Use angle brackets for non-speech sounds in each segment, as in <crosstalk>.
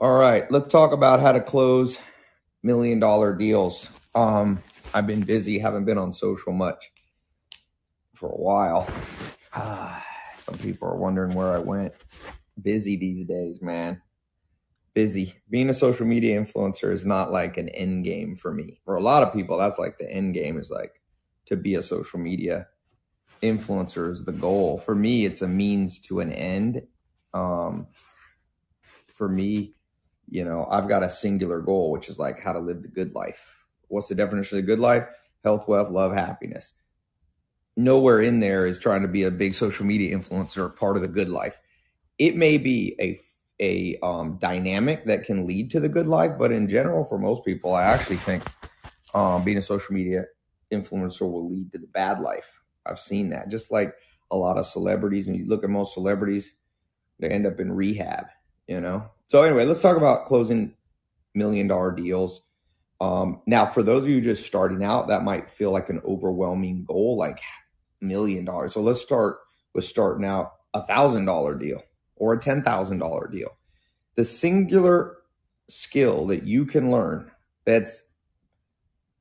All right, let's talk about how to close million dollar deals. Um, I've been busy, haven't been on social much for a while. <sighs> Some people are wondering where I went. Busy these days, man. Busy. Being a social media influencer is not like an end game for me. For a lot of people, that's like the end game is like to be a social media influencer is the goal. For me, it's a means to an end. Um, for me, you know, I've got a singular goal, which is like how to live the good life. What's the definition of the good life? Health, wealth, love, happiness. Nowhere in there is trying to be a big social media influencer part of the good life. It may be a a um, dynamic that can lead to the good life, but in general, for most people, I actually think um, being a social media influencer will lead to the bad life. I've seen that. Just like a lot of celebrities, and you look at most celebrities, they end up in rehab, you know? So, anyway, let's talk about closing million dollar deals. Um, now, for those of you just starting out, that might feel like an overwhelming goal, like million dollars. So, let's start with starting out a thousand dollar deal or a ten thousand dollar deal. The singular skill that you can learn that's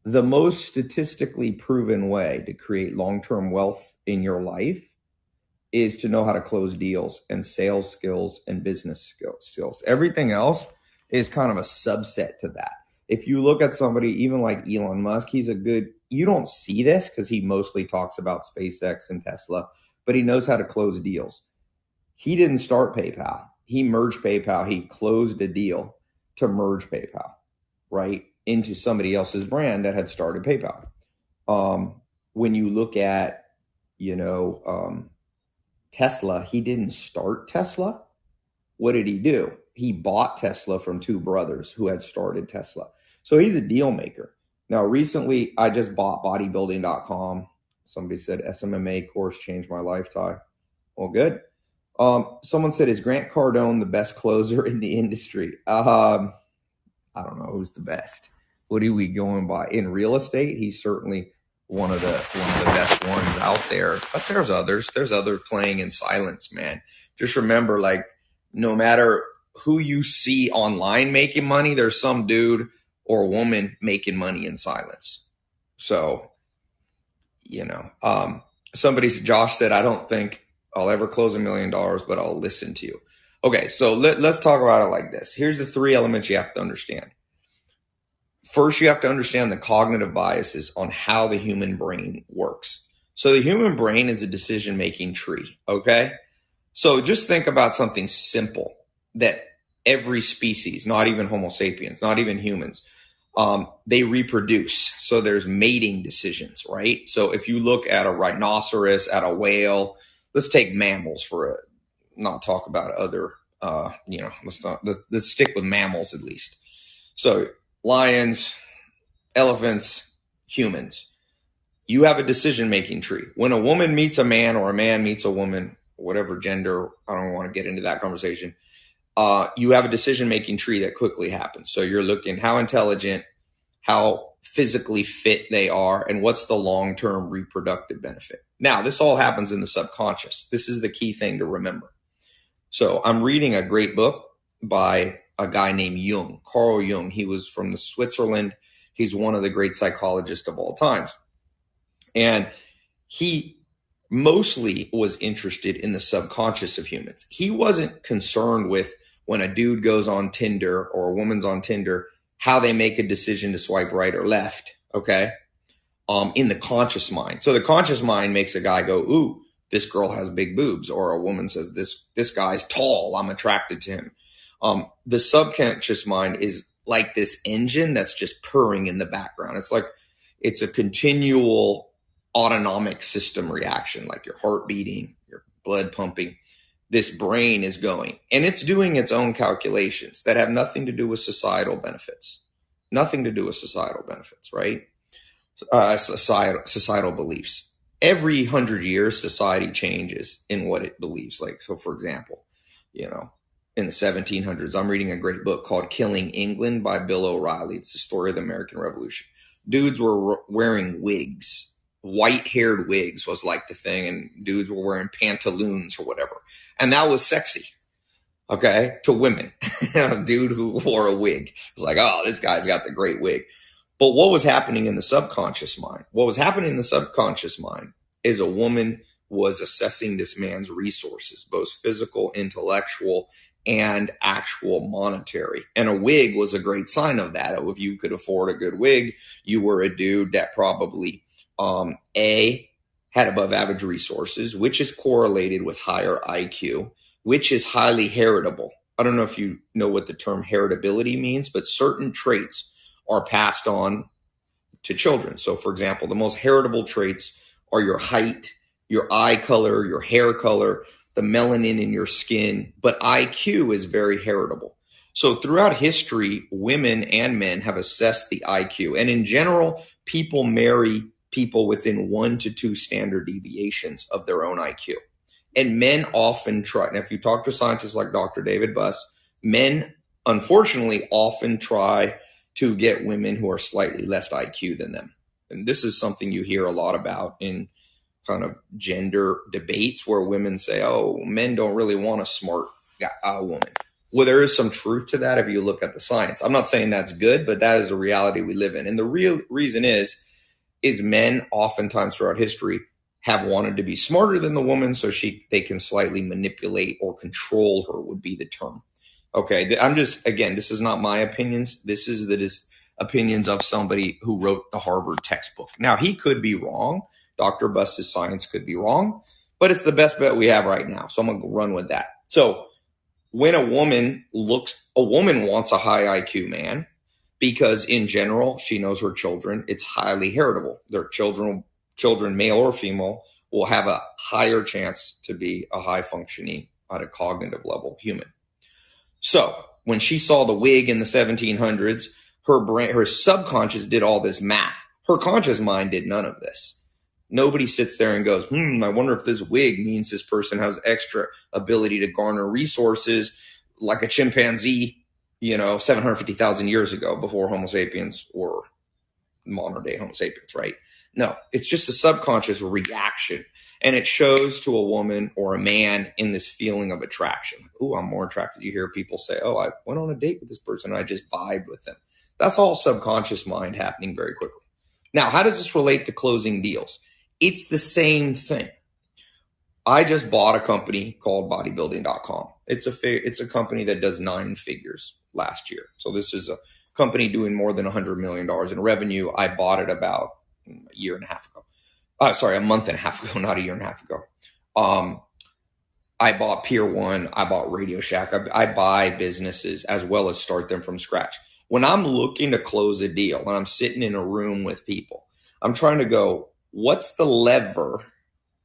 the most statistically proven way to create long-term wealth in your life is to know how to close deals and sales skills and business skills. Everything else is kind of a subset to that. If you look at somebody even like Elon Musk, he's a good you don't see this cuz he mostly talks about SpaceX and Tesla, but he knows how to close deals. He didn't start PayPal. He merged PayPal. He closed a deal to merge PayPal, right? into somebody else's brand that had started PayPal. Um, when you look at, you know, um, Tesla, he didn't start Tesla. What did he do? He bought Tesla from two brothers who had started Tesla. So he's a deal maker. Now, recently, I just bought bodybuilding.com. Somebody said SMMA course changed my lifetime. Well, good. Um, someone said, is Grant Cardone the best closer in the industry? Um, I don't know who's the best. What are we going by in real estate? He's certainly one of the one of the best ones out there. But there's others. There's other playing in silence, man. Just remember, like, no matter who you see online making money, there's some dude or woman making money in silence. So, you know, um, somebody, Josh said, I don't think I'll ever close a million dollars, but I'll listen to you. Okay, so let, let's talk about it like this. Here's the three elements you have to understand. First, you have to understand the cognitive biases on how the human brain works. So, the human brain is a decision making tree, okay? So, just think about something simple that every species, not even Homo sapiens, not even humans, um, they reproduce. So, there's mating decisions, right? So, if you look at a rhinoceros, at a whale, let's take mammals for a not talk about other uh, you know let's not let's, let's stick with mammals at least so lions elephants humans. You have a decision making tree. When a woman meets a man or a man meets a woman whatever gender i don't want to get into that conversation uh, you have a decision making tree that quickly happens. So you're looking how intelligent how physically fit they are and what's the long term reproductive benefit. Now this all happens in the subconscious. This is the key thing to remember. So I'm reading a great book by a guy named Jung, Carl Jung. He was from the Switzerland. He's one of the great psychologists of all times. And he mostly was interested in the subconscious of humans. He wasn't concerned with when a dude goes on Tinder or a woman's on Tinder, how they make a decision to swipe right or left. Okay. Um, in the conscious mind. So the conscious mind makes a guy go, ooh, this girl has big boobs or a woman says this this guy's tall i'm attracted to him um, the subconscious mind is like this engine that's just purring in the background. It's like it's a continual autonomic system reaction like your heart beating your blood pumping. This brain is going and it's doing its own calculations that have nothing to do with societal benefits. Nothing to do with societal benefits right? Uh, societal societal beliefs. Every hundred years, society changes in what it believes. Like, so for example, you know, in the 1700s, I'm reading a great book called Killing England by Bill O'Reilly. It's the story of the American Revolution. Dudes were wearing wigs. White haired wigs was like the thing, and dudes were wearing pantaloons or whatever. And that was sexy. okay, to women. <laughs> dude who wore a wig. was like, oh, this guy's got the great wig. But what was happening in the subconscious mind? What was happening in the subconscious mind is a woman was assessing this man's resources, both physical, intellectual, and actual monetary. And a wig was a great sign of that. If you could afford a good wig, you were a dude that probably um, A had above average resources, which is correlated with higher IQ, which is highly heritable. I don't know if you know what the term heritability means, but certain traits are passed on to children. So, for example, the most heritable traits are your height, your eye color, your hair color, the melanin in your skin, but IQ is very heritable. So throughout history, women and men have assessed the IQ. And in general, people marry people within one to two standard deviations of their own IQ. And men often try, and if you talk to scientists like Dr. David Buss, men unfortunately often try to get women who are slightly less IQ than them. And this is something you hear a lot about in kind of gender debates where women say, "Oh, men don't really want a smart a woman." Well, there is some truth to that if you look at the science. I'm not saying that's good, but that is a reality we live in. And the real reason is, is men oftentimes throughout history have wanted to be smarter than the woman, so she they can slightly manipulate or control her would be the term. Okay, I'm just again, this is not my opinions. This is the opinions of somebody who wrote the Harvard textbook. Now he could be wrong Dr. Buss's science could be wrong, but it's the best bet we have right now. So I'm going to run with that. So when a woman looks, a woman wants a high IQ man because in general, she knows her children. It's highly heritable. Their children, children, male or female, will have a higher chance to be a high functioning at a cognitive level human. So when she saw the wig in the 1700s, her brain, her subconscious did all this math. Her conscious mind did none of this. Nobody sits there and goes, hmm, I wonder if this wig means this person has extra ability to garner resources like a chimpanzee, you know, 750,000 years ago before Homo sapiens were modern day Homo sapiens, right? No, it's just a subconscious reaction. And it shows to a woman or a man in this feeling of attraction. Oh, I'm more attracted. You hear people say, Oh, I went on a date with this person and I just vibed with them. That's all subconscious mind happening very quickly. Now, how does this relate to closing deals? It's the same thing. I just bought a company called bodybuilding.com. It's a it's a company that does nine figures last year. So this is a company doing more than 100 million dollars in revenue. I bought it about a year and a half ago. Uh, sorry, a month and a half <laughs> ago, not a year and a half ago. Um, I bought Pier One. I bought Radio Shack. I, I buy businesses as well as start them from scratch. When I'm looking to close a deal and I'm sitting in a room with people, I'm trying to go, what's the lever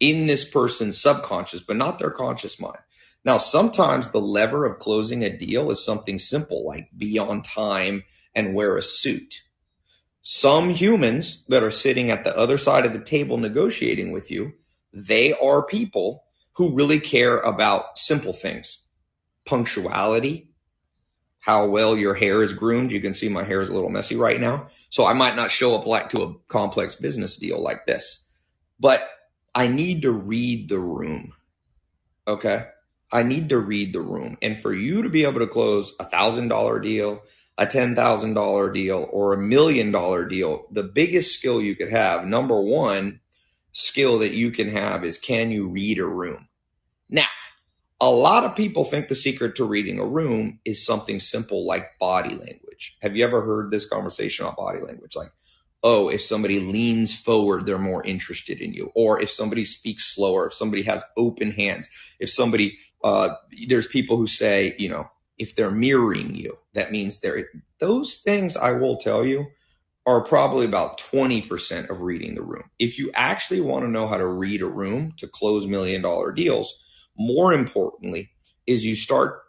in this person's subconscious, but not their conscious mind. Now, sometimes the lever of closing a deal is something simple like be on time and wear a suit. Some humans that are sitting at the other side of the table negotiating with you, they are people who really care about simple things punctuality, how well your hair is groomed. You can see my hair is a little messy right now. So I might not show up like to a complex business deal like this, but I need to read the room. Okay. I need to read the room. And for you to be able to close a thousand dollar deal, a ten thousand dollar deal, or a million dollar deal, the biggest skill you could have, number one skill that you can have is can you read a room? Now, a lot of people think the secret to reading a room is something simple like body language. Have you ever heard this conversation on body language? Like, oh, if somebody leans forward, they're more interested in you. Or if somebody speaks slower, if somebody has open hands, if somebody, uh, there's people who say, you know, if they're mirroring you, that means they're, those things I will tell you are probably about 20% of reading the room. If you actually want to know how to read a room to close million dollar deals, more importantly, is you start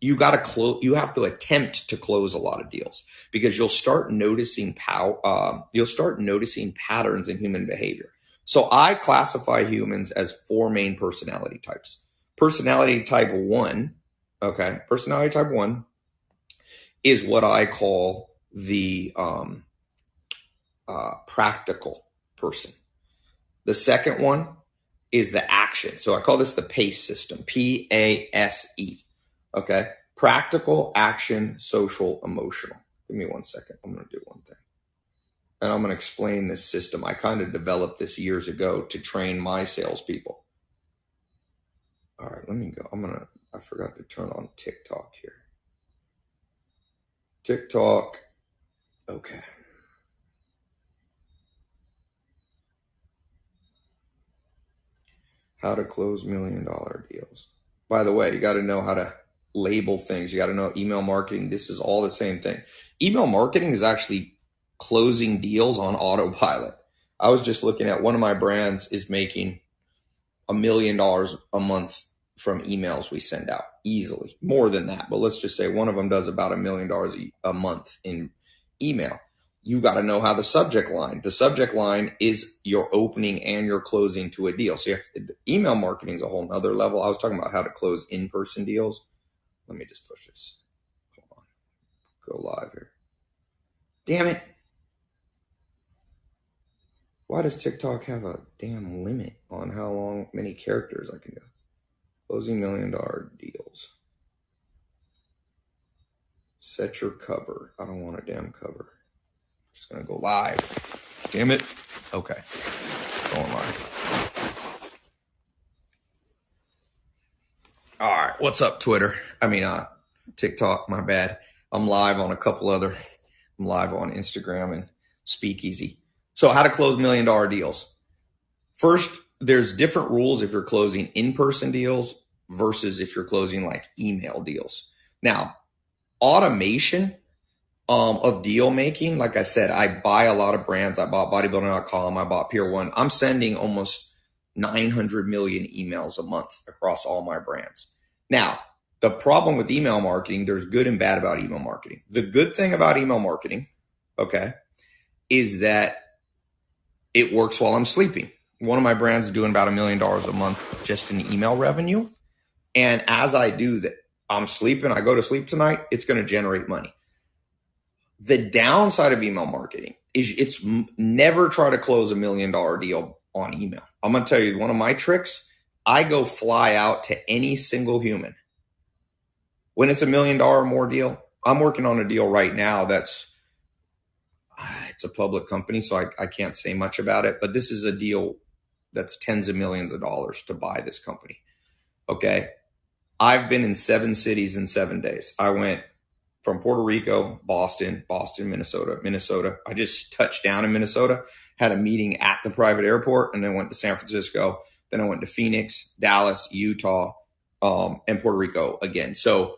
you got to close you have to attempt to close a lot of deals because you'll start noticing pow uh, you'll start noticing patterns in human behavior. So i classify humans as four main personality types. Personality type one okay personality type one is what i call the um, uh, practical person. The second one is the action. So I call this the PACE system, P A S E. Okay. Practical, action, social, emotional. Give me one second. I'm going to do one thing. And I'm going to explain this system. I kind of developed this years ago to train my salespeople. All right, let me go. I'm going to, I forgot to turn on TikTok here. TikTok. Okay. How to close million dollar deals. By the way, you got to know how to label things. You got to know email marketing. This is all the same thing. Email marketing is actually closing deals on autopilot. I was just looking at one of my brands is making a million dollars a month from emails we send out easily, more than that. But let's just say one of them does about a million dollars a month in email. You got to know how the subject line. The subject line is your opening and your closing to a deal. So you have to, email marketing is a whole nother level. I was talking about how to close in person deals. Let me just push this. Hold on. Go live here. Damn it. Why does TikTok have a damn limit on how long, many characters I can do? Closing million dollar deals. Set your cover. I don't want a damn cover. Just gonna go live. Damn it. Okay. Going live. All right. What's up, Twitter? I mean, uh, TikTok. My bad. I'm live on a couple other. I'm live on Instagram and Speakeasy. So, how to close million dollar deals? First, there's different rules if you're closing in person deals versus if you're closing like email deals. Now, automation um, of deal making, like I said, I buy a lot of brands. I bought bodybuilding.com, I bought Pier One. I'm sending almost 900 million emails a month across all my brands. Now, the problem with email marketing, there's good and bad about email marketing. The good thing about email marketing, okay, is that it works while I'm sleeping. One of my brands is doing about a million dollars a month just in email revenue. And as I do that, I'm sleeping, I go to sleep tonight, it's going to generate money. The downside of email marketing is it's never try to close a million dollar deal on email. I'm going to tell you one of my tricks. I go fly out to any single human. When it's a million dollar or more deal, I'm working on a deal right now that's ah, it's a public company, so I, I can't say much about it, but this is a deal that's tens of millions of dollars to buy this company. Okay. I've been in seven cities in seven days. I went from Puerto Rico, Boston, Boston, Minnesota, Minnesota. I just touched down in Minnesota, had a meeting at the private airport, and then went to San Francisco. Then I went to Phoenix, Dallas, Utah, um, and Puerto Rico again. So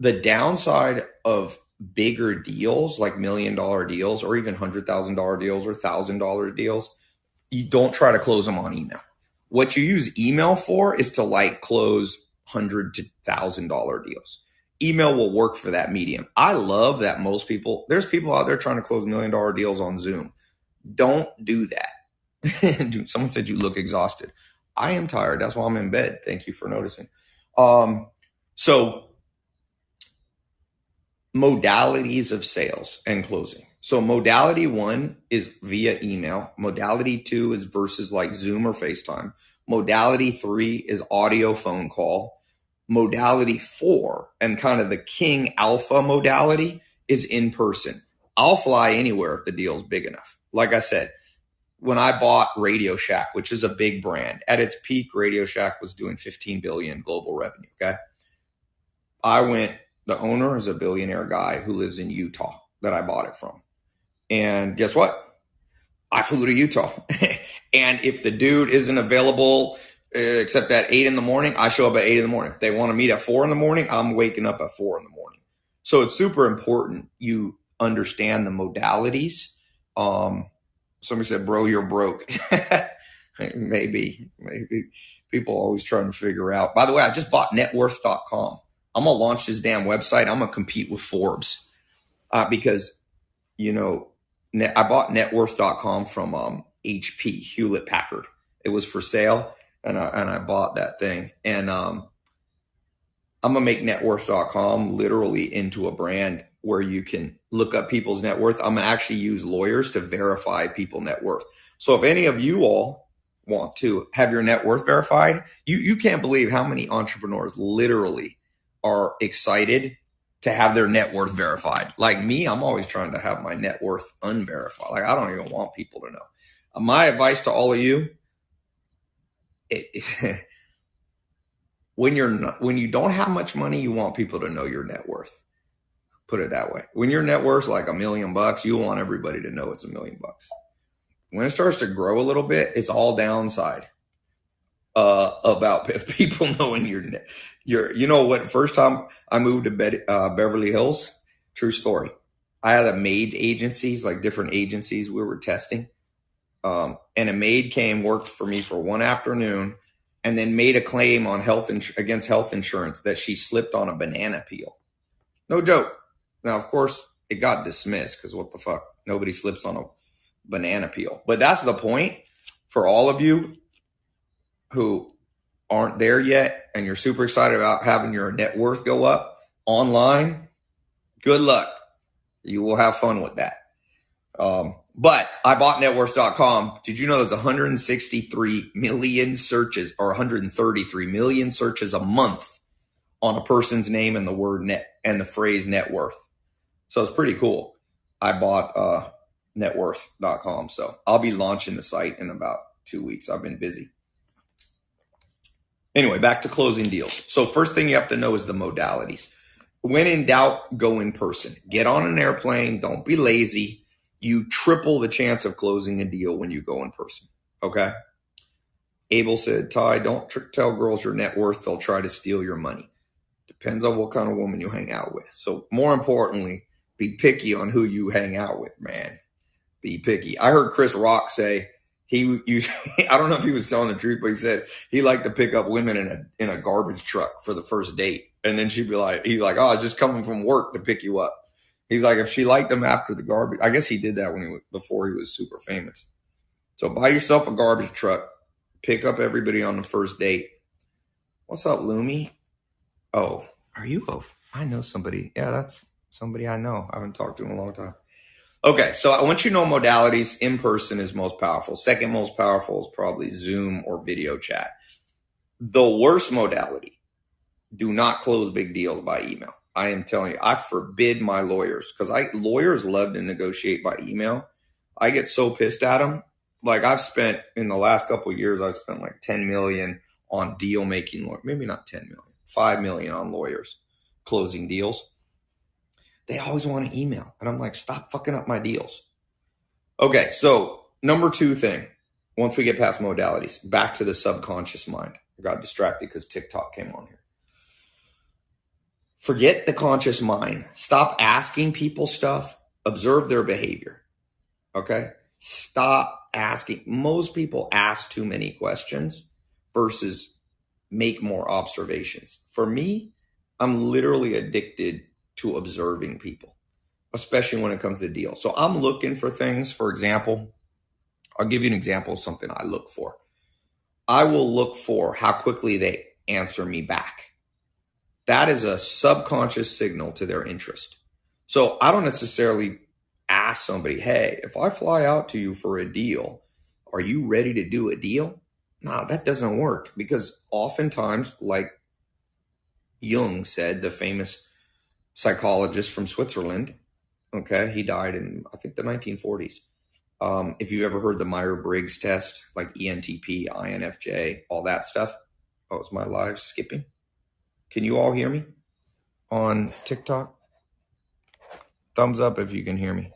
the downside of bigger deals, like million dollar deals, or even hundred thousand dollar deals or thousand dollar deals, you don't try to close them on email. What you use email for is to like close hundred to thousand dollar deals. Email will work for that medium. I love that most people, there's people out there trying to close million dollar deals on Zoom. Don't do that. <laughs> Dude, someone said you look exhausted. I am tired. That's why I'm in bed. Thank you for noticing. Um, so modalities of sales and closing. So modality one is via email. Modality two is versus like Zoom or FaceTime. Modality three is audio phone call. Modality four and kind of the king alpha modality is in person. I'll fly anywhere if the deal's big enough. Like I said, when I bought Radio Shack, which is a big brand, at its peak, Radio Shack was doing 15 billion global revenue. Okay. I went, the owner is a billionaire guy who lives in Utah that I bought it from. And guess what? I flew to Utah. <laughs> and if the dude isn't available except at eight in the morning, I show up at eight in the morning. If they want to meet at four in the morning, I'm waking up at four in the morning. So it's super important you understand the modalities. Um, somebody said, bro, you're broke. <laughs> maybe, maybe people always trying to figure out. By the way, I just bought networth.com. I'm to launch this damn website. I'm to compete with Forbes uh, because, you know, net, I bought networth.com from um, HP, Hewlett Packard. It was for sale, and I, and I bought that thing. And um, I'm gonna make networth.com literally into a brand where you can look up people's net worth. I'm gonna actually use lawyers to verify people net worth. So if any of you all want to have your net worth verified, you you can't believe how many entrepreneurs literally are excited to have their net worth verified. Like me, I'm always trying to have my net worth unverified. Like I don't even want people to know. My advice to all of you: it, <laughs> when you're not, when you don't have much money, you want people to know your net worth. Put it that way. When your net worth is like a million bucks, you want everybody to know it's a million bucks. When it starts to grow a little bit, it's all downside uh, about <laughs> people knowing your your. You know what? First time I moved to Be- uh, Beverly Hills, true story. I had a maid agencies, like different agencies we were testing, um, and a maid came worked for me for one afternoon, and then made a claim on health ins- against health insurance that she slipped on a banana peel. No joke. Now, of course, it got dismissed because what the fuck? Nobody slips on a banana peel. But that's the point for all of you who aren't there yet and you're super excited about having your net worth go up online. Good luck. You will have fun with that. Um, but I bought networth.com. Did you know there's 163 million searches or 133 million searches a month on a person's name and the word net and the phrase net worth? So it's pretty cool. I bought uh, networth.com. So I'll be launching the site in about two weeks. I've been busy. Anyway, back to closing deals. So, first thing you have to know is the modalities. When in doubt, go in person. Get on an airplane. Don't be lazy. You triple the chance of closing a deal when you go in person. Okay. Abel said, Tai, don't tr- tell girls your net worth. They'll try to steal your money. Depends on what kind of woman you hang out with. So, more importantly, be picky on who you hang out with, man. Be picky. I heard Chris Rock say he <laughs> I don't know if he was telling the truth, but he said he liked to pick up women in a in a garbage truck for the first date. And then she'd be like, he's like, oh, just coming from work to pick you up. He's like, if she liked him after the garbage, I guess he did that when he was before he was super famous. So buy yourself a garbage truck, pick up everybody on the first date. What's up, Lumi? Oh, are you? Oh, I know somebody. Yeah, that's somebody I know. I haven't talked to in a long time. Okay, so I want you to know modalities. In person is most powerful. Second most powerful is probably Zoom or video chat. The worst modality, do not close big deals by email. I am telling you, I forbid my lawyers because I lawyers love to negotiate by email. I get so pissed at them. Like I've spent in the last couple years, I've spent like 10 million on deal making, maybe not 10 million, 5 million on lawyers closing deals they always want to email. And I'm like, stop fucking up my deals. Okay, so number two thing, once we get past modalities, back to the subconscious mind. I got distracted because TikTok came on here. Forget the conscious mind. Stop asking people stuff. Observe their behavior. Okay? Stop asking. Most people ask too many questions versus make more observations. For me, I'm literally addicted to observing people, especially when it comes to deals. So I'm looking for things. For example, I'll give you an example of something I look for. I will look for how quickly they answer me back. That is a subconscious signal to their interest. So I don't necessarily ask somebody, hey, if I fly out to you for a deal, are you ready to do a deal? No, that doesn't work because oftentimes, like Jung said, the famous psychologist from Switzerland. Okay, he died in I think the 1940s. Um, if you've ever heard the Myers Briggs test, like ENTP, INFJ, all that stuff. Oh, is my live skipping? Can you all hear me on TikTok? Thumbs up if you can hear me.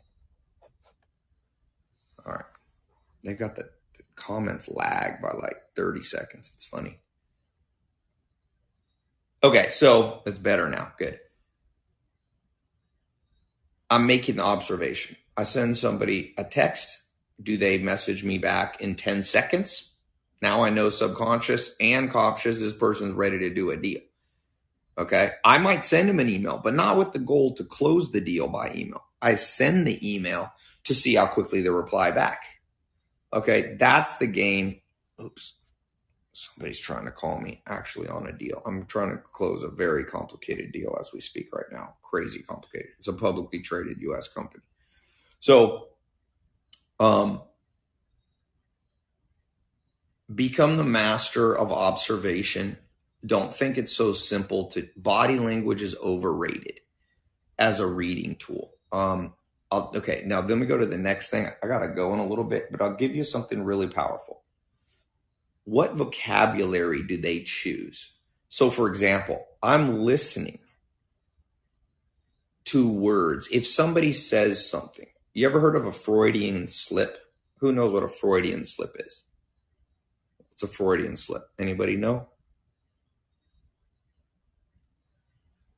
All right. They got the, comments lag by like 30 seconds. It's funny. Okay, so it's better now. Good. I'm making the observation. I send somebody a text. Do they message me back in 10 seconds? Now I know subconscious and conscious this person's ready to do a deal. Okay. I might send them an email, but not with the goal to close the deal by email. I send the email to see how quickly they reply back. Okay. That's the game. Oops somebody's trying to call me actually on a deal. I'm trying to close a very complicated deal as we speak right now. Crazy complicated. It's a publicly traded US company. So, um, become the master of observation. Don't think it's so simple to body language is overrated as a reading tool. Um, I'll, okay, now then we go to the next thing. I gotta go in a little bit, but I'll give you something really powerful. What vocabulary do they choose? So, for example, I'm listening to words. If somebody says something, you ever heard of a Freudian slip? Who knows what a Freudian slip is? It's a Freudian slip. Anybody know?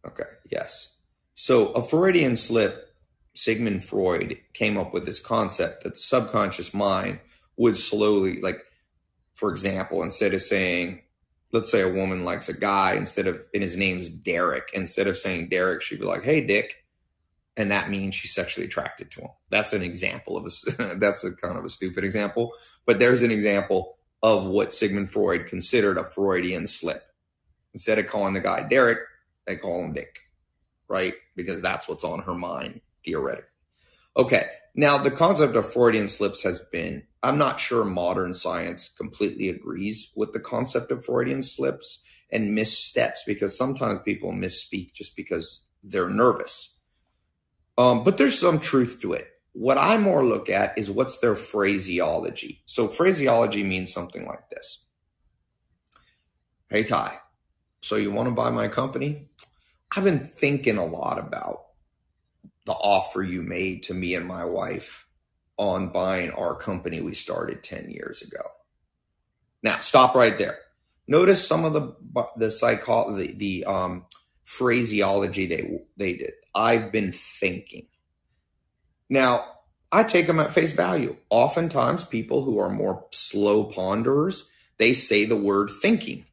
Okay, yes. So a Freudian slip, Sigmund Freud came up with this concept that the subconscious mind would slowly, like, for example, instead of saying, let's say a woman likes a guy, instead of, and his name's Derek, instead of saying Derek, she'd be like, hey, Dick. And that means she's sexually attracted to him. That's an example of a, <laughs> that's a kind of a stupid example, but there's an example of what Sigmund Freud considered a Freudian slip. Instead of calling the guy Derek, they call him Dick right? Because that's what's on her mind, theoretically. Okay, now the concept of Freudian slips has been, I'm not sure modern science completely agrees with the concept of Freudian slips and missteps because sometimes people misspeak just because they're nervous. Um, but there's some truth to it. What I more look at is what's their phraseology. So, phraseology means something like this Hey, Tai, so you want to buy my company? I've been thinking a lot about the offer you made to me and my wife on buying our company we started 10 years ago. Now, stop right there. Notice some of the the psycho the, the um, phraseology they they did. I've been thinking. Now, I take them at face value. Oftentimes, people who are more slow ponderers, they say the word thinking.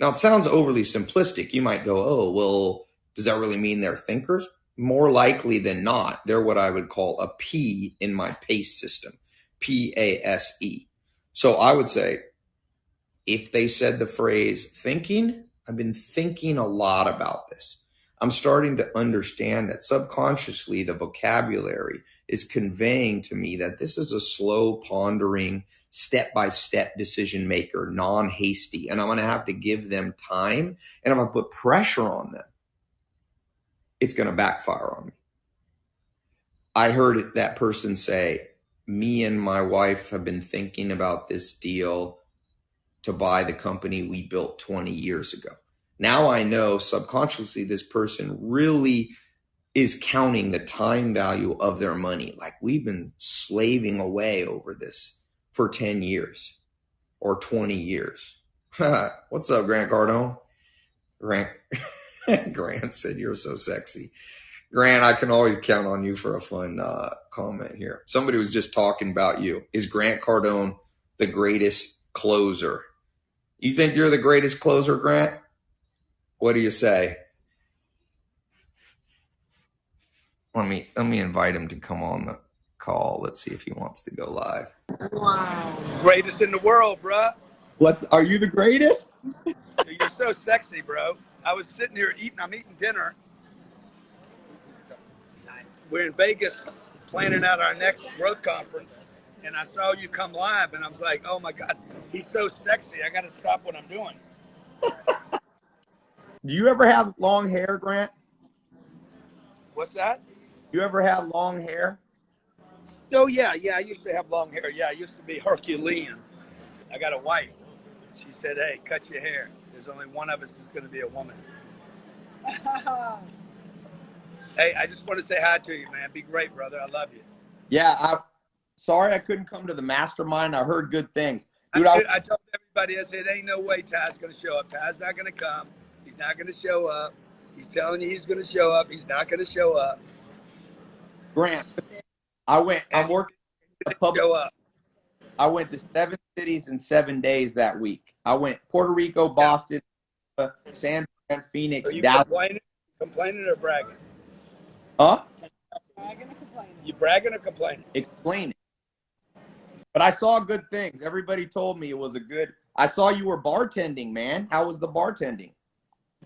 Now, it sounds overly simplistic. You might go, oh, well, does that really mean they're thinkers? More likely than not, they're what I would call a P in my PACE system P A S E. So I would say, if they said the phrase thinking, I've been thinking a lot about this. I'm starting to understand that subconsciously the vocabulary is conveying to me that this is a slow, pondering, step by step decision maker, non hasty. And I'm going to have to give them time and I'm going to put pressure on them. It's going to backfire on me. I heard that person say, Me and my wife have been thinking about this deal to buy the company we built 20 years ago. Now I know subconsciously this person really is counting the time value of their money. Like we've been slaving away over this for 10 years or 20 years. <laughs> What's up, Grant Cardone? Grant <laughs> Grant said, You're so sexy. Grant, I can always count on you for a fun uh, comment here. Somebody was just talking about you. Is Grant Cardone the greatest closer? You think you're the greatest closer, Grant? What do you say? Let me let me invite him to come on the call. Let's see if he wants to go live. Wow. Greatest in the world, bro. What's are you the greatest? <laughs> You're so sexy, bro. I was sitting here eating, I'm eating dinner. We're in Vegas planning out our next growth conference, and I saw you come live, and I was like, oh my God, he's so sexy. I got to stop what I'm doing. <laughs> Do you ever have long hair, Grant? What's that? You ever have long hair? Oh yeah, yeah. I used to have long hair. Yeah, I used to be Herculean. I got a wife. She said, "Hey, cut your hair. There's only one of us that's going to be a woman." <laughs> hey, I just want to say hi to you, man. Be great, brother. I love you. Yeah, I. Sorry, I couldn't come to the mastermind. I heard good things. Dude, I, I, I told everybody, I said, "Ain't no way Tai's going to show up. Tai's not going to come. He's not going to show up. He's telling you he's going to show up. He's not going to show up." Grant, I went. I'm working. public, show up. I went to seven cities in seven days that week. I went Puerto Rico, Boston, yeah. San Fran, Phoenix, Are you Dallas. Complaining, complaining or bragging? Huh? Bragging or complaining? You bragging or complaining? Explain it. But I saw good things. Everybody told me it was a good. I saw you were bartending, man. How was the bartending?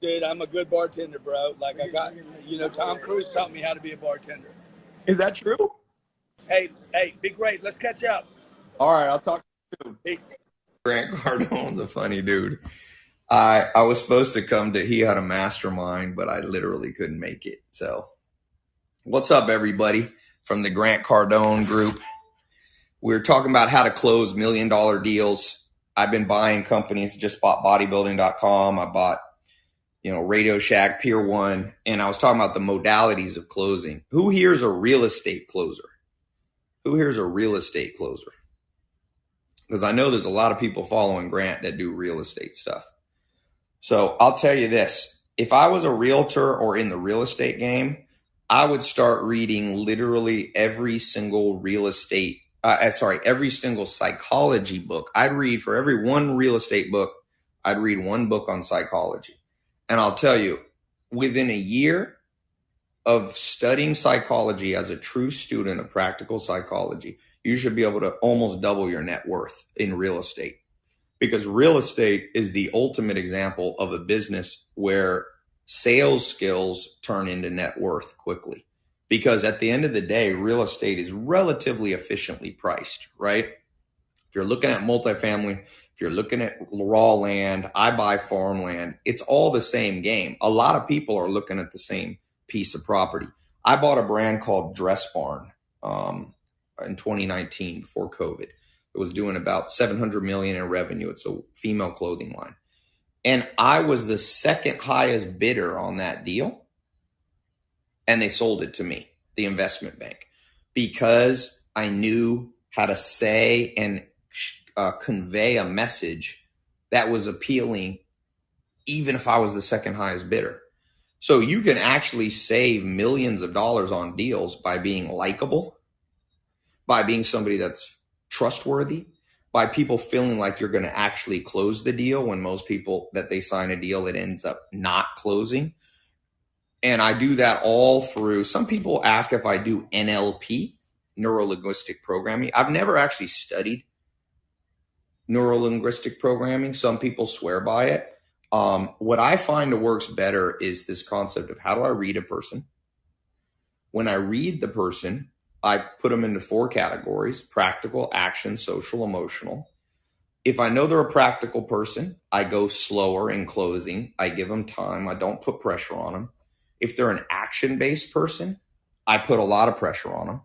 Dude, I'm a good bartender, bro. Like I got, you know, Tom Cruise taught me how to be a bartender. Is that true? Hey, hey, be great. Let's catch up. All right, I'll talk to you. Peace. Grant Cardone's a funny dude. I I was supposed to come to he had a mastermind, but I literally couldn't make it. So, what's up, everybody from the Grant Cardone group? We're talking about how to close million dollar deals. I've been buying companies. Just bought bodybuilding.com. I bought you know Radio Shack, Pier One, and I was talking about the modalities of closing. Who here is a real estate closer? Who here is a real estate closer? Because I know there's a lot of people following Grant that do real estate stuff. So I'll tell you this if I was a realtor or in the real estate game, I would start reading literally every single real estate, uh, uh, sorry, every single psychology book. I'd read for every one real estate book, I'd read one book on psychology. And I'll tell you, within a year of studying psychology as a true student of practical psychology, you should be able to almost double your net worth in real estate because real estate is the ultimate example of a business where sales skills turn into net worth quickly. Because at the end of the day, real estate is relatively efficiently priced, right? If you're looking at multifamily, if you're looking at raw land, I buy farmland, it's all the same game. A lot of people are looking at the same piece of property. I bought a brand called Dress Barn um, in 2019 before COVID. It was doing about 700 million in revenue. It's a female clothing line. And I was the second highest bidder on that deal. And they sold it to me, the investment bank, because I knew how to say and uh, convey a message that was appealing, even if I was the second highest bidder. So you can actually save millions of dollars on deals by being likable, by being somebody that's trustworthy by people feeling like you're going to actually close the deal when most people that they sign a deal it ends up not closing. And i do that all through some people ask if i do nlp neurolinguistic programming. I've never actually studied neurolinguistic programming. Some people swear by it um, what i find works better is this concept of how do i read a person when i read the person I put them into four categories practical, action, social, emotional. If I know they're a practical person, I go slower in closing. I give them time. I don't put pressure on them. If they're an action based person, I put a lot of pressure on them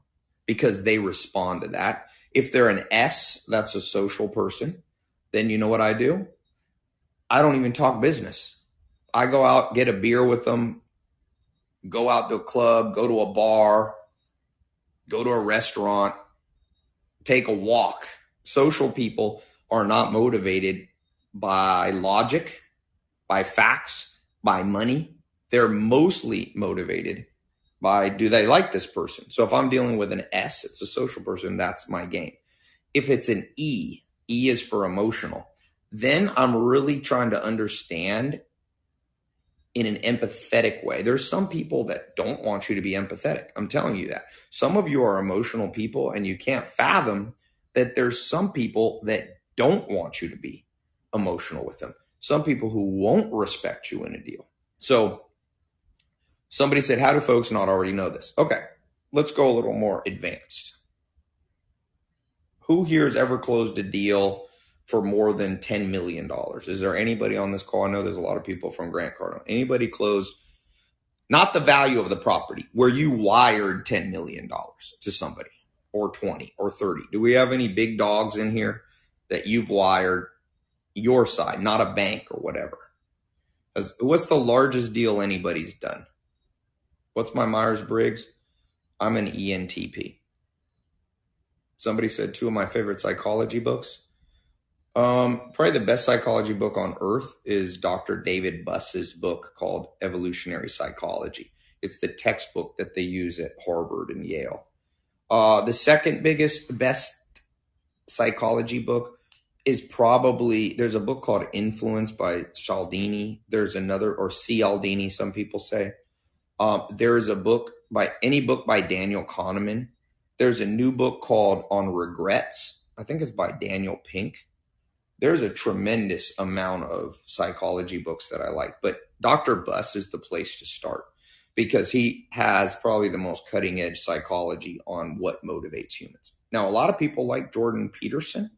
because they respond to that. If they're an S, that's a social person, then you know what I do? I don't even talk business. I go out, get a beer with them, go out to a club, go to a bar, go to a restaurant, take a walk. Social people are not motivated by logic, by facts, by money. They're mostly motivated by do they like this person? So if I'm dealing with an S, it's a social person, that's my game. If it's an E, E is for emotional, then I'm really trying to understand in an empathetic way. There's some people that don't want you to be empathetic. I'm telling you that. Some of you are emotional people and you can't fathom that there's some people that don't want you to be emotional with them. Some people who won't respect you in a deal. So somebody said, How do folks not already know this? Okay, let's go a little more advanced. Who here has ever closed a deal for more than $10 million. Is there anybody on this call? I know there's a lot of people from Grant Cardone. Anybody close, not the value of the property, where you wired $10 million to somebody or 20 or 30? Do we have any big dogs in here that you've wired your side, not a bank or whatever? What's the largest deal anybody's done? What's my Myers Briggs? I'm an ENTP. Somebody said two of my favorite psychology books um, probably the best psychology book on earth is Dr. David Buss's book called Evolutionary Psychology. It's the textbook that they use at Harvard and Yale. Uh, the second biggest, best psychology book is probably there's a book called Influence by Cialdini. There's another, or Cialdini, some people say. Um, there is a book by any book by Daniel Kahneman. There's a new book called On Regrets. I think it's by Daniel Pink there's a tremendous amount of psychology books that I like, but Dr. Buss is the place to start because he has probably the most cutting edge psychology on what motivates humans. Now, a lot of people like Jordan Peterson.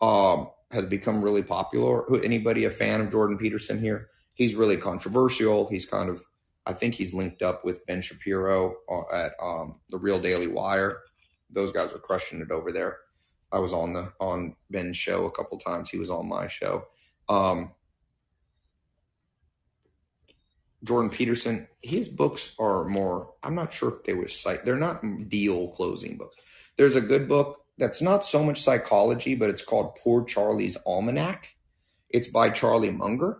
Um, has become really popular. Anybody a fan of Jordan Peterson here? He's really controversial. He's kind of I think he's linked up with Ben Shapiro uh, at um, the Real Daily Wire. Those guys are crushing it over there. I was on the on Ben's show a couple times. He was on my show. Um, Jordan Peterson, his books are more. I'm not sure if they were cite. They're not deal closing books. There's a good book that's not so much psychology, but it's called Poor Charlie's Almanack. It's by Charlie Munger.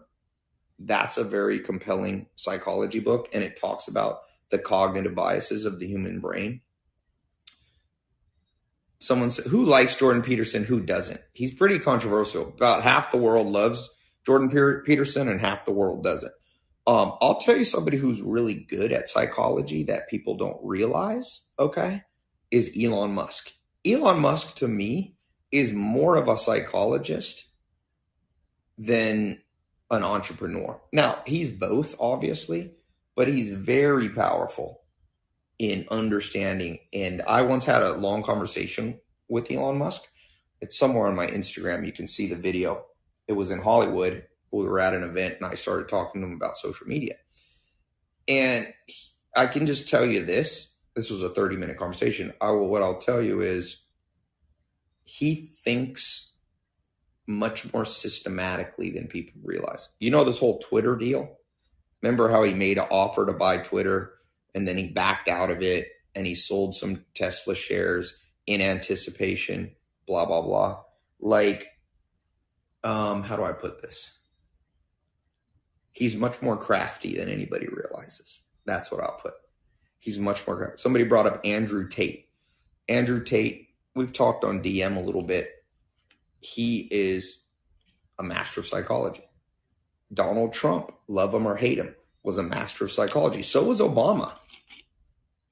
That's a very compelling psychology book, and it talks about the cognitive biases of the human brain. Someone said, who likes Jordan Peterson, who doesn't? He's pretty controversial. About half the world loves Jordan Peterson, and half the world doesn't. Um, I'll tell you somebody who's really good at psychology that people don't realize, okay, is Elon Musk. Elon Musk to me is more of a psychologist than an entrepreneur. Now, he's both, obviously, but he's very powerful in understanding. And I once had a long conversation with Elon Musk. It's somewhere on my Instagram. You can see the video. It was in Hollywood. We were at an event and I started talking to him about social media. And I can just tell you this this was a 30 minute conversation. I will, what I'll tell you is he thinks much more systematically than people realize. You know, this whole Twitter deal? Remember how he made an offer to buy Twitter and then he backed out of it and he sold some Tesla shares in anticipation, blah, blah, blah. Like, um, how do I put this? He's much more crafty than anybody realizes. That's what I'll put. He's much more crafty. Somebody brought up Andrew Tate. Andrew Tate, we've talked on DM a little bit. He is a master of psychology. Donald Trump, love him or hate him, was a master of psychology. So was Obama.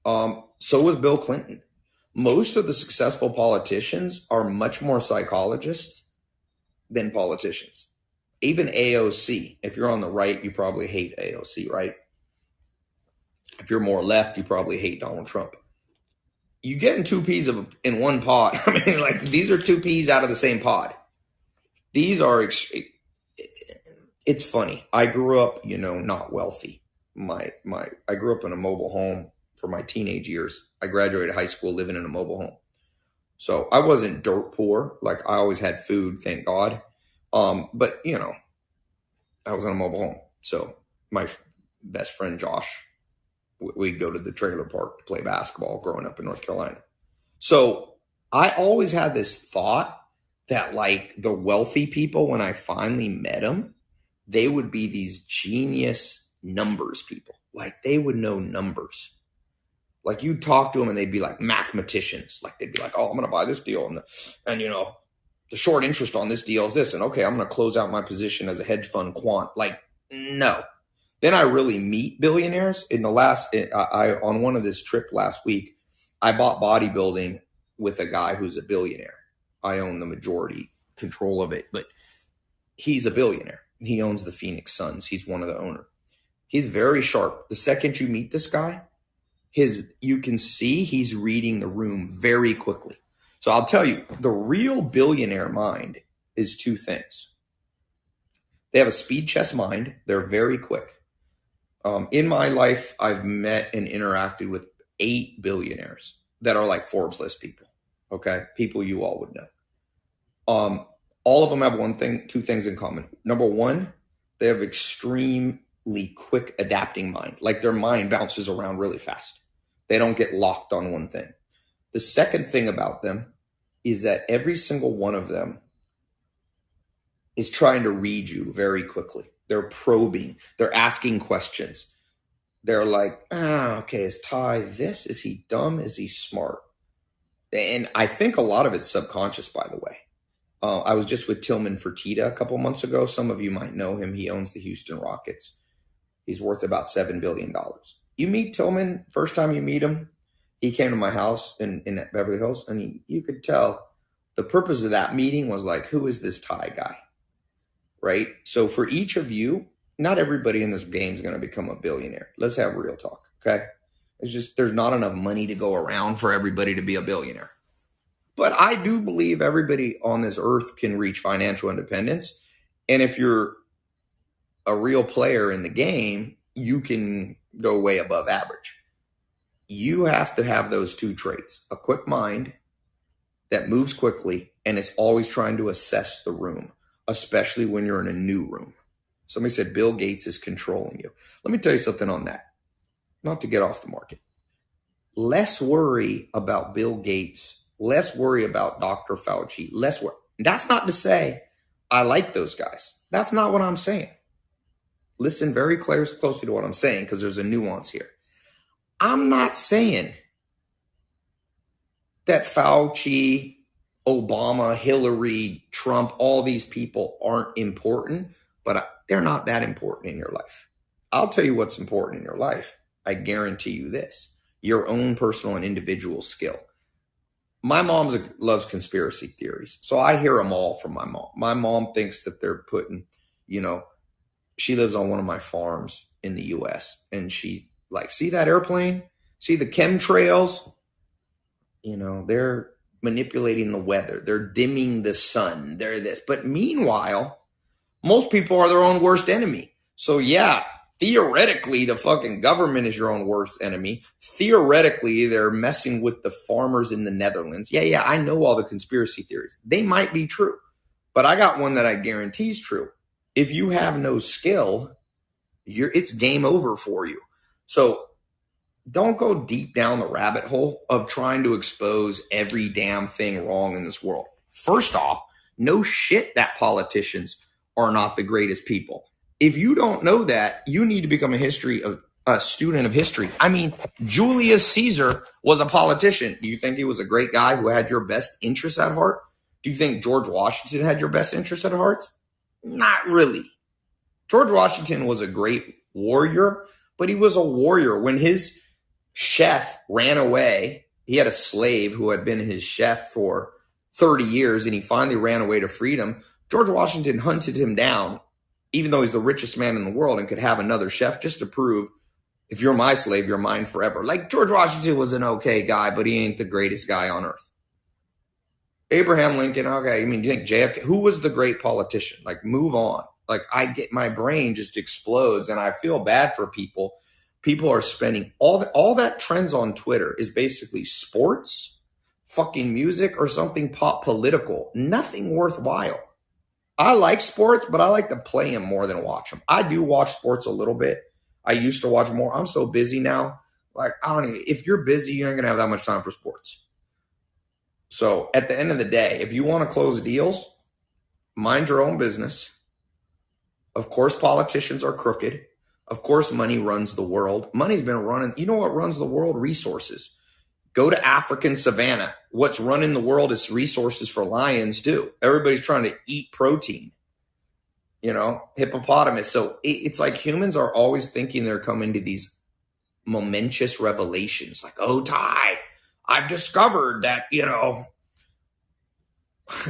Um, so was Bill Clinton. Most of the successful politicians are much more psychologists than politicians. Even AOC, if you're on the right, you probably hate AOC, right? If you're more left, you probably hate Donald Trump. You getting two peas of in one pod. <laughs> I mean, like these are two peas out of the same pod. These are it's funny. I grew up, you know, not wealthy. My my I grew up in a mobile home for my teenage years. I graduated high school living in a mobile home. So I wasn't dirt poor. Like I always had food, thank God. Um, but you know, I was in a mobile home. So my best friend Josh, we'd go to the trailer park to play basketball growing up in North Carolina. So I always had this thought that like the wealthy people, when I finally met them, they would be these genius numbers people. Like they would know numbers. Like you'd talk to them and they'd be like mathematicians. Like they'd be like, "Oh, I'm going to buy this deal," and the, and you know, the short interest on this deal is this, and okay, I'm going to close out my position as a hedge fund quant. Like no. Then I really meet billionaires. In the last, eh, I, I on one of this trip last week, I bought bodybuilding with a guy who's a billionaire. I own the majority control of it, but he's a billionaire he owns the Phoenix Suns. He's one of the owner. He's very sharp. The second you meet this guy, his you can see he's reading the room very quickly. So I'll tell you, the real billionaire mind is two things. They have a speed chess mind. They're very quick. Um, in my life, I've met and interacted with eight billionaires that are like Forbes list people. Okay, people you all would know. Um, all of them have one thing, two things in common. Number one, they have extremely quick adapting mind. Like their mind bounces around really fast. They don't get locked on one thing. The second thing about them is that every single one of them is trying to read you very quickly. They're probing, they're asking questions. They're like, ah, okay, is Tai this? Is he dumb? Is he smart? And I think a lot of it's subconscious, by the way. Uh, I was just with Tillman Fertitta a couple months ago. Some of you might know him. He owns the Houston Rockets. He's worth about $7 billion. You meet Tillman, first time you meet him, he came to my house in, in Beverly Hills, and he, you could tell the purpose of that meeting was like, who is this Tai guy? Right? So for each of you, not everybody in this game is going to become a billionaire. Let's have real talk, okay? It's just there's not enough money to go around for everybody to be a billionaire. But I do believe everybody on this earth can reach financial independence. And if you're a real player in the game, you can go way above average. You have to have those two traits a quick mind that moves quickly and is always trying to assess the room, especially when you're in a new room. Somebody said Bill Gates is controlling you. Let me tell you something on that, not to get off the market. Less worry about Bill Gates, less worry about Dr. Fauci, less worry. That's not to say I like those guys. That's not what I'm saying. Listen very close, closely to what I'm saying because there's a nuance here. I'm not saying that Fauci, Obama, Hillary, Trump, all these people aren't important, but they're not that important in your life. I'll tell you what's important in your life. I guarantee you this your own personal and individual skill. My mom loves conspiracy theories, so I hear them all from my mom. My mom thinks that they're putting, you know, she lives on one of my farms in the US and she like see that airplane? See the chemtrails? You know, they're manipulating the weather. They're dimming the sun. They're this. But meanwhile, most people are their own worst enemy. So yeah, theoretically the fucking government is your own worst enemy. Theoretically, they're messing with the farmers in the Netherlands. Yeah, yeah, I know all the conspiracy theories. They might be true. But I got one that I guarantee is true. If you have no skill, you're it's game over for you. So don't go deep down the rabbit hole of trying to expose every damn thing wrong in this world. First off, no shit that politicians are not the greatest people. If you don't know that, you need to become a history of a student of history. I mean, Julius Caesar was a politician. Do you think he was a great guy who had your best interests at heart? Do you think George Washington had your best interests at heart? Not really. George Washington was a great warrior, but he was a warrior when his chef ran away. He had a slave who had been his chef for 30 years and he finally ran away to freedom. George Washington hunted him down, even though he's the richest man in the world and could have another chef just to prove if you're my slave, you're mine forever. Like George Washington was an okay guy, but he ain't the greatest guy on earth. Abraham Lincoln, okay, I mean, do you think JFK, who was the great politician? Like, move on. Like, I get my brain just explodes and I feel bad for people. People are spending all the, all that trends on Twitter is basically sports, fucking music, or something pop political. Nothing worthwhile. I like sports, but I like to play them more than watch them. I do watch sports a little bit. I used to watch more. I'm so busy now. Like I don't even. If you're busy, you ain't gonna have that much time for sports. So at the end of the day, if you want to close deals, mind your own business. Of course, politicians are crooked. Of course, money runs the world. Money's been running. You know what runs the world? Resources. Go to African savannah. What's running the world is resources for lions do. Everybody's trying to eat protein. You know, hippopotamus. So it's like humans are always thinking they're coming to these momentous revelations. Like, oh, Tai, I've discovered that you know <laughs>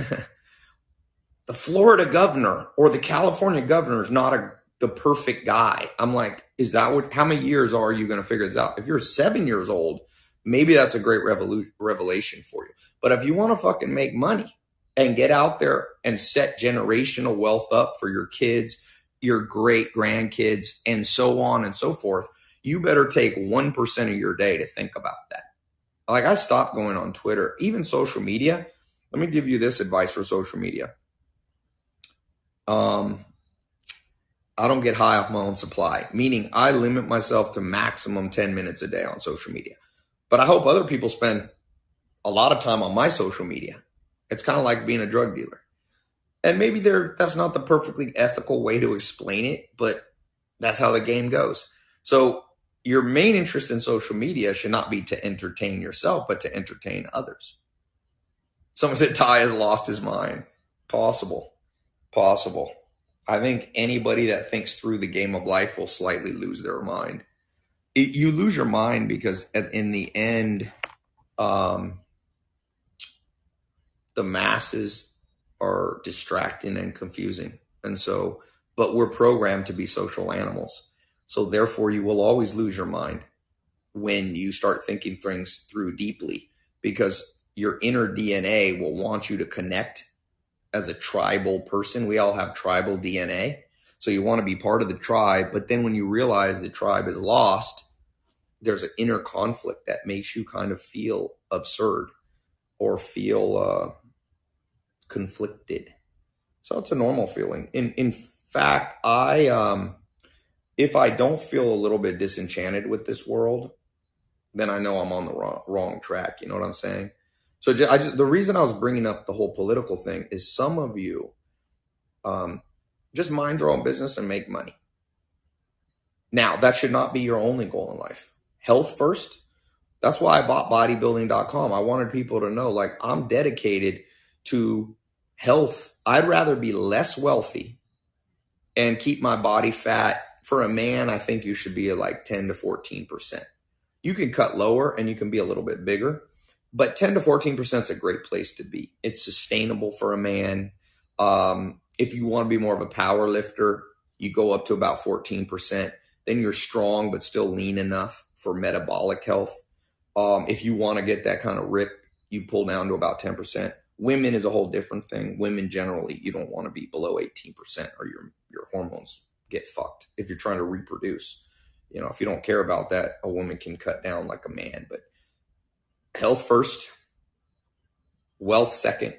the Florida governor or the California governor is not a the perfect guy. I'm like, is that what? How many years are you going to figure this out? If you're seven years old maybe that's a great revolu- revelation for you. But if you want to fucking make money and get out there and set generational wealth up for your kids, your great grandkids, and so on and so forth, you better take 1% of your day to think about that. Like I stopped going on Twitter, even social media. Let me give you this advice for social media. Um, I don't get high off my own supply, meaning I limit myself to maximum 10 minutes a day on social media. But I hope other people spend a lot of time on my social media. It's kind of like being a drug dealer. And maybe there that's not the perfectly ethical way to explain it, but that's how the game goes. So your main interest in social media should not be to entertain yourself, but to entertain others. Someone said <laughs> Tai has lost his mind. Possible. Possible. I think anybody that thinks through the game of life will slightly lose their mind it, you lose your mind because at, in the end, um, the masses are distracting and confusing. And so, but we're programmed to be social animals. So therefore, you will always lose your mind when you start thinking things through deeply because your inner DNA will want you to connect as a tribal person. We all have tribal DNA. So you want to be part of the tribe. But then when you realize the tribe is lost, there's an inner conflict that makes you kind of feel absurd or feel uh, conflicted. So it's a normal feeling. In in fact, I um, if I don't feel a little bit disenchanted with this world, then I know I'm on the wrong, wrong track. You know what I'm saying? So I just, the reason I was bringing up the whole political thing is some of you um, just mind your own business and make money. Now, that should not be your only goal in life. Health first. That's why I bought bodybuilding.com. I wanted people to know like I'm dedicated to health. I'd rather be less wealthy and keep my body fat. For a man, I think you should be at like 10 to 14%. You can cut lower and you can be a little bit bigger but 10 to 14% is a great place to be. It's sustainable for a man. Um, if you want to be more of a power lifter, you go up to about 14%. Then you're strong, but still lean enough for metabolic health. Um, if you want to get that kind of rip, you pull down to about 10%. Women is a whole different thing. Women generally, you don't want to be below 18% or your, your hormones get fucked if you're trying to reproduce. You know, if you don't care about that, a woman can cut down like a man. But health first, wealth second.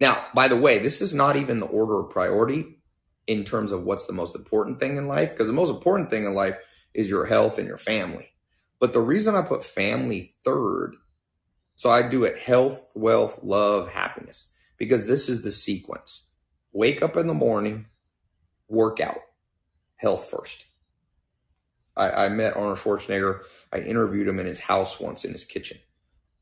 Now, by the way, this is not even the order of priority in terms of what's the most important thing in life, because the most important thing in life is your health and your family. But the reason I put family third, so I do it health, wealth, love, happiness, because this is the sequence. Wake up in the morning, workout, health first. I, I met Arnold Schwarzenegger. I interviewed him in his house once in his kitchen.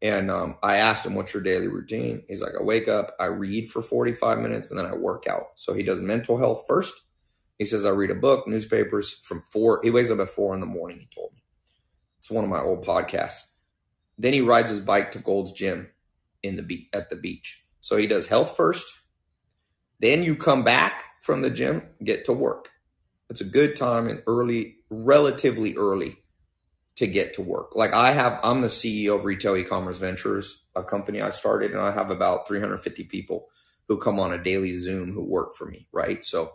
And um, I asked him, What's your daily routine? He's like, I wake up, I read for 45 minutes, and then I work out. So he does mental health first. He says, I read a book, newspapers from four. He wakes up at four in the morning, he told me. It's one of my old podcasts. Then he rides his bike to Gold's Gym in the be- at the beach. So he does health first. Then you come back from the gym, get to work. It's a good time and early, relatively early to get to work. Like I have, I'm the CEO of Retail E-commerce Ventures, a company I started, and I have about 350 people who come on a daily Zoom who work for me. Right. So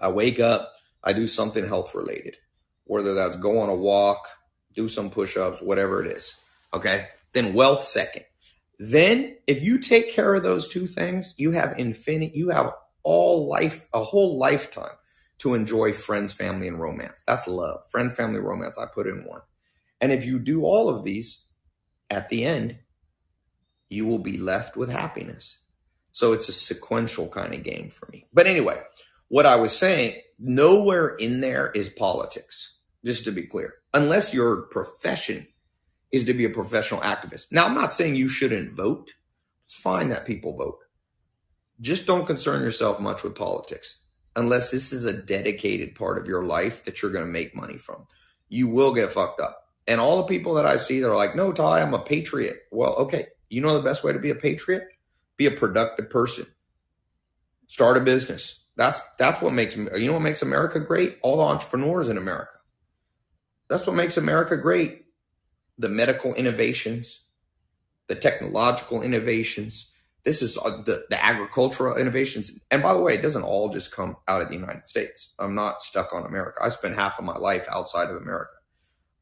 I wake up, I do something health related, whether that's go on a walk, do some push-ups, whatever it is. Okay. Then wealth second. Then if you take care of those two things, you have infinite, you have all life, a whole lifetime to enjoy friends, family, and romance. That's love. Friend, family, romance. I put in one. And if you do all of these at the end, you will be left with happiness. So it's a sequential kind of game for me. But anyway, what I was saying, nowhere in there is politics, just to be clear, unless your profession is to be a professional activist. Now, I'm not saying you shouldn't vote. It's fine that people vote. Just don't concern yourself much with politics unless this is a dedicated part of your life that you're going to make money from. You will get fucked up. And all the people that I see that are like, no, Tai, I'm a patriot. Well, okay. You know the best way to be a patriot? Be a productive person. Start a business. That's that's what makes you know what makes America great? All the entrepreneurs in America. That's what makes America great. The medical innovations, the technological innovations. This is uh, the, the agricultural innovations. And by the way, it doesn't all just come out of the United States. I'm not stuck on America. I spent half of my life outside of America.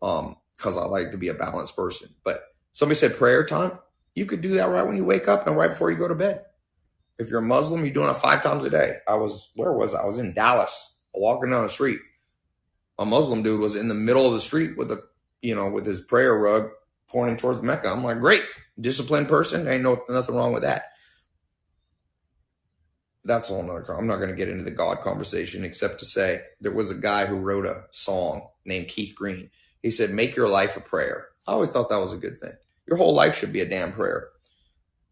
Um, because I like to be a balanced person. But somebody said prayer time. You could do that right when you wake up and right before you go to bed. If you're a Muslim, you're doing it five times a day. I was, where was I? I was in Dallas, walking down the street. A Muslim dude was in the middle of the street with a, you know, with his prayer rug pointing towards Mecca. I'm like, great, disciplined person. Ain't no nothing wrong with that. That's a whole nother. I'm not going to get into the God conversation except to say there was a guy who wrote a song named Keith Green he said, make your life a prayer. I always thought that was a good thing. Your whole life should be a damn prayer.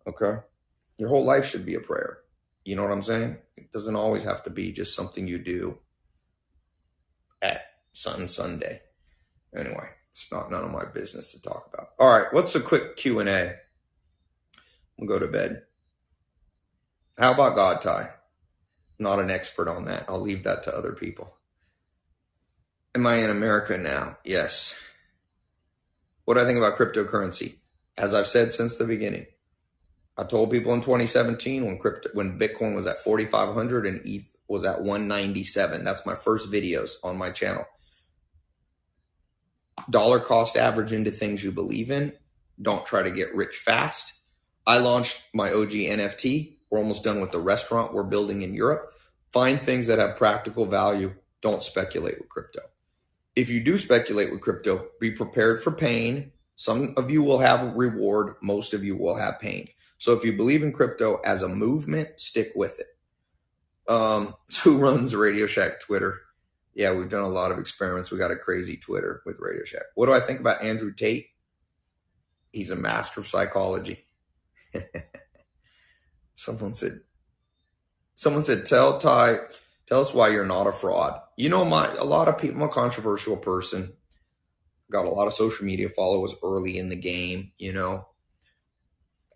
Okay? Your whole life should be a prayer. You know what I'm saying? It doesn't always have to be just something you do at Sun Sunday. Anyway, it's not none of my business to talk about. All right, what's a quick Q&A? We'll go to bed. How about God, Tai? Not an expert on that. I'll leave that to other people. Am I in America now? Yes. What do I think about cryptocurrency? As I've said since the beginning, I told people in 2017 when crypto when Bitcoin was at 4,500 and ETH was at 197. That's my first videos on my channel. Dollar cost average into things you believe in. Don't try to get rich fast. I launched my OG NFT. We're almost done with the restaurant we're building in Europe. Find things that have practical value. Don't speculate with crypto. If you do speculate with crypto, be prepared for pain. Some of you will have reward, most of you will have pain. So if you believe in crypto as a movement, stick with it. Um, so <laughs> who runs Radio Shack Twitter? Yeah, we've done a lot of experiments. We got a crazy Twitter with Radio Shack. What do I think about Andrew Tate? He's a master of psychology. <laughs> someone said, someone said, tell Tai, tell us why you're not a fraud. You know, my a lot of people. I'm a controversial person. Got a lot of social media followers early in the game. You know,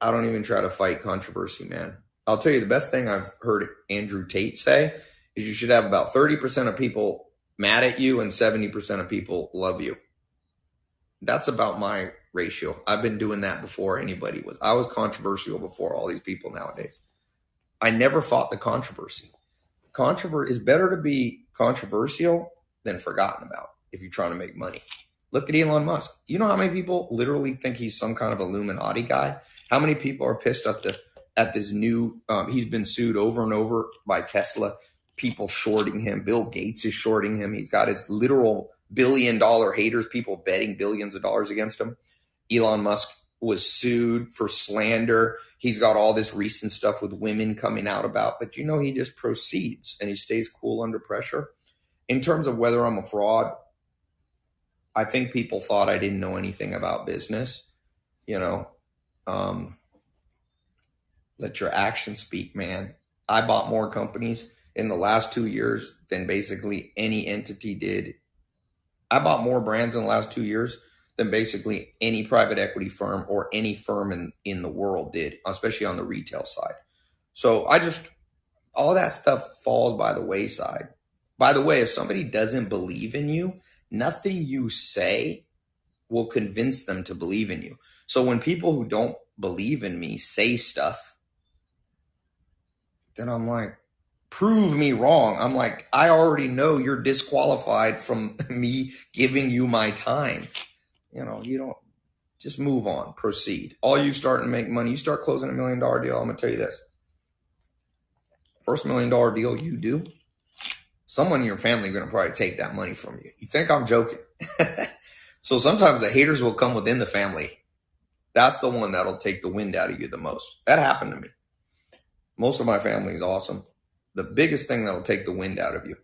I don't even try to fight controversy, man. I'll tell you the best thing I've heard Andrew Tate say is you should have about 30% of people mad at you and 70% of people love you. That's about my ratio. I've been doing that before anybody was. I was controversial before all these people nowadays. I never fought the controversy. Controversy is better to be controversial than forgotten about if you're trying to make money. Look at Elon Musk. You know how many people literally think he's some kind of Illuminati guy? How many people are pissed at the at this new? Um, he's been sued over and over by Tesla. People shorting him. Bill Gates is shorting him. He's got his literal billion dollar haters. People betting billions of dollars against him. Elon Musk was sued for slander. He's got all this recent stuff with women coming out about, but you know, he just proceeds and he stays cool under pressure. In terms of whether I'm a fraud, I think people thought I didn't know anything about business. You know, um, let your actions speak, man. I bought more companies in the last two years than basically any entity did. I bought more brands in the last two years than basically any private equity firm or any firm in, in the world did, especially on the retail side. So I just, all that stuff falls by the wayside. By the way, if somebody doesn't believe in you, nothing you say will convince them to believe in you. So when people who don't believe in me say stuff, then I'm like, prove me wrong. I'm like, I already know you're disqualified from <laughs> me giving you my time. You know, you don't just move on, proceed. All you start to make money, you start closing a million dollar deal. I'm gonna tell you this. First million dollar deal you do, someone in your family gonna probably take that money from you. You think I'm joking? <laughs> so sometimes the haters will come within the family. That's the one that'll take the wind out of you the most. That happened to me. Most of my family is awesome. The biggest thing that'll take the wind out of you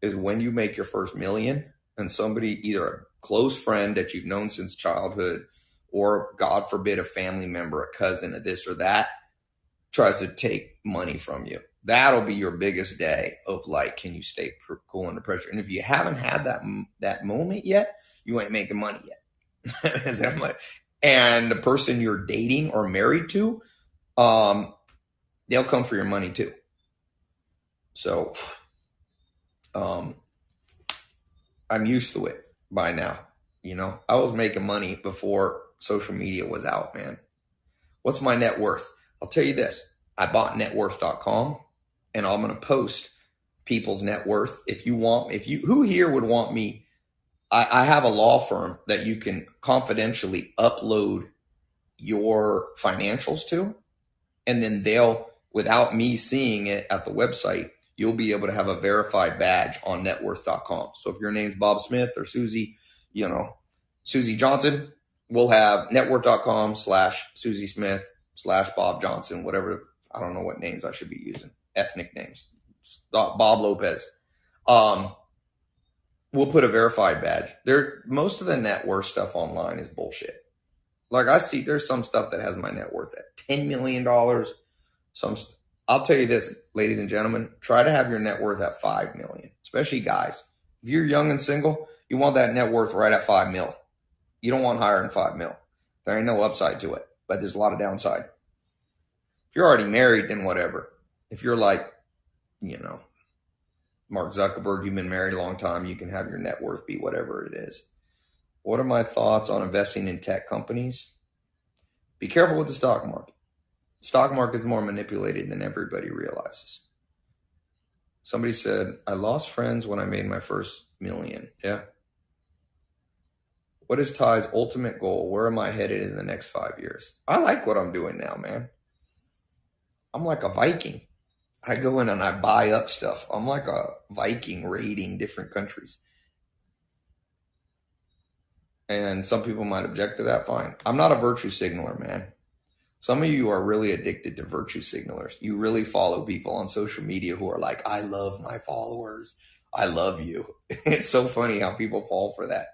is when you make your first million and somebody either a close friend that you've known since childhood, or God forbid, a family member, a cousin, a this or that, tries to take money from you. That'll be your biggest day of like, can you stay cool under pressure? And if you haven't had that that moment yet, you ain't making money yet. <laughs> and the person you're dating or married to, um, they'll come for your money too. So, um, I'm used to it by now. You know, I was making money before social media was out, man. What's my net worth? I'll tell you this. I bought networth.com and I'm going to post people's net worth. If you want, if you, who here would want me? I, I have a law firm that you can confidentially upload your financials to, and then they'll, without me seeing it at the website, you'll be able to have a verified badge on networth.com. So if your name's Bob Smith or Susie, you know, Susie Johnson, we'll have networth.com slash Susie Smith slash Bob Johnson, whatever. I don't know what names I should be using, ethnic names. Bob Lopez. Um, we'll put a verified badge. There, most of the net worth stuff online is bullshit. Like I see, there's some stuff that has my net worth at ten million dollars. Some, I'll tell you this, ladies and gentlemen, try to have your net worth at five million, especially guys. If you're young and single, you want that net worth right at five mil. You don't want higher than five mil. There ain't no upside to it, but there's a lot of downside. If you're already married, then whatever. If you're like, you know, Mark Zuckerberg, you've been married a long time, you can have your net worth be whatever it is. What are my thoughts on investing in tech companies? Be careful with the stock market. Stock market's more manipulated than everybody realizes. Somebody said, I lost friends when I made my first million. Yeah. What is Tai's ultimate goal? Where am I headed in the next five years? I like what I'm doing now, man. I'm like a Viking. I go in and I buy up stuff. I'm like a Viking raiding different countries. And some people might object to that. Fine. I'm not a virtue signaler, man. Some of you are really addicted to virtue signalers. You really follow people on social media who are like, I love my followers. I love you. <laughs> It's so funny how people fall for that.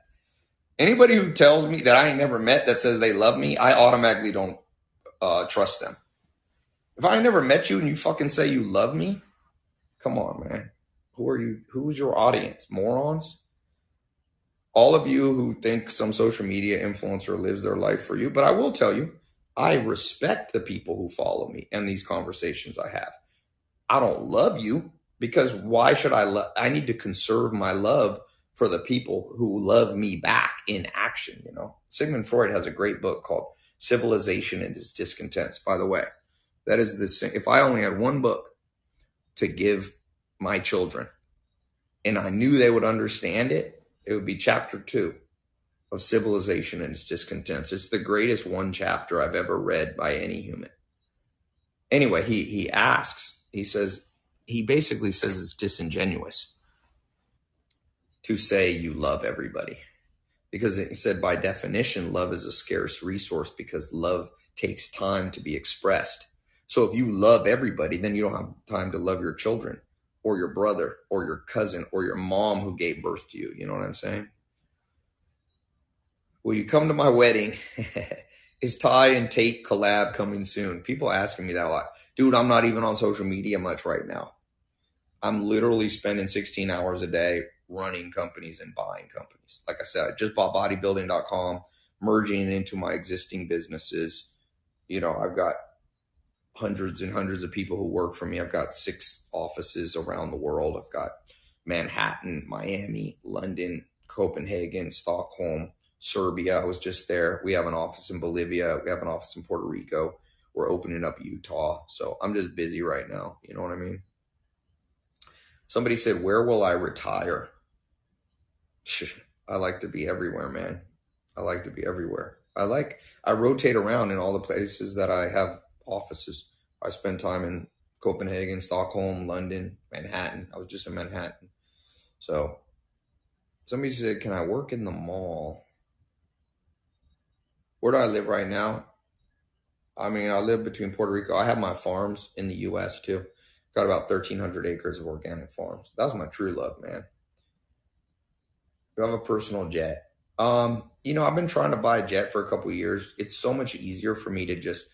Anybody who tells me that I ain't never met that says they love me, I automatically don't uh, trust them. If I never met you and you fucking say you love me, come on, man. Who are you? Who's your audience? Morons? All of you who think some social media influencer lives their life for you, but I will tell you, I respect the people who follow me and these conversations I have. I don't love you because why should I love? I need to conserve my love for the people who love me back in action. You know, Sigmund Freud has a great book called Civilization and Its Discontents. By the way, that is the if I only had one book to give my children, and I knew they would understand it, it would be chapter two of civilization and its discontents. It's the greatest one chapter I've ever read by any human. Anyway, he he asks, he says, he basically says it's disingenuous to say you love everybody. Because he said by definition, love is a scarce resource because love takes time to be expressed. So if you love everybody, then you don't have time to love your children or your brother or your cousin or your mom who gave birth to you. You know what I'm saying? Will you come to my wedding? <laughs> Is Tai and Tate collab coming soon? People asking me that a lot. Dude, I'm not even on social media much right now. I'm literally spending 16 hours a day running companies and buying companies. Like I said, I just bought bodybuilding.com, merging into my existing businesses. You know, I've got hundreds and hundreds of people who work for me. I've got six offices around the world. I've got Manhattan, Miami, London, Copenhagen, Stockholm, Serbia. I was just there. We have an office in Bolivia. We have an office in Puerto Rico. We're opening up Utah. So I'm just busy right now. You know what I mean? Somebody said, Where will I retire? <laughs> I like to be everywhere, man. I like to be everywhere. I like, I rotate around in all the places that I have offices. I spend time in Copenhagen, Stockholm, London, Manhattan. I was just in Manhattan. So somebody said, Can I work in the mall? Where do I live right now? I mean, I live between Puerto Rico. I have my farms in the U.S. too. Got about 1,300 acres of organic farms. That's my true love, man. I have a personal jet? Um, you know, I've been trying to buy a jet for a couple years. It's so much easier for me to just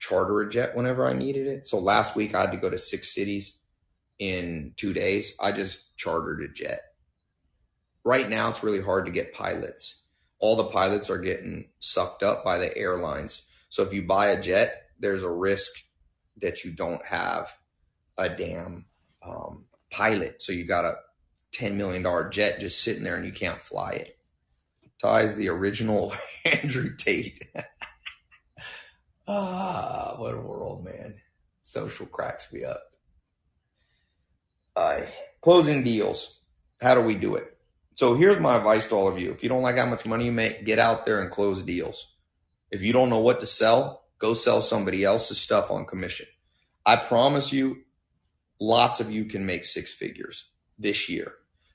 charter a jet whenever I needed it. So last week I had to go to six cities in two days. I just chartered a jet. Right now, it's really hard to get pilots all the pilots are getting sucked up by the airlines. So if you buy a jet, there's a risk that you don't have a damn um, pilot. So you got a $10 million jet just sitting there and you can't fly it. Tai's the original <laughs> Andrew Tate. <laughs> ah, what a world, man. Social cracks me up. Closing deals. How do we do it? So here's my advice to all of you. If you don't like how much money you make, get out there and close deals. If you don't know what to sell, go sell somebody else's stuff on commission. I promise you, lots of you can make six figures this year.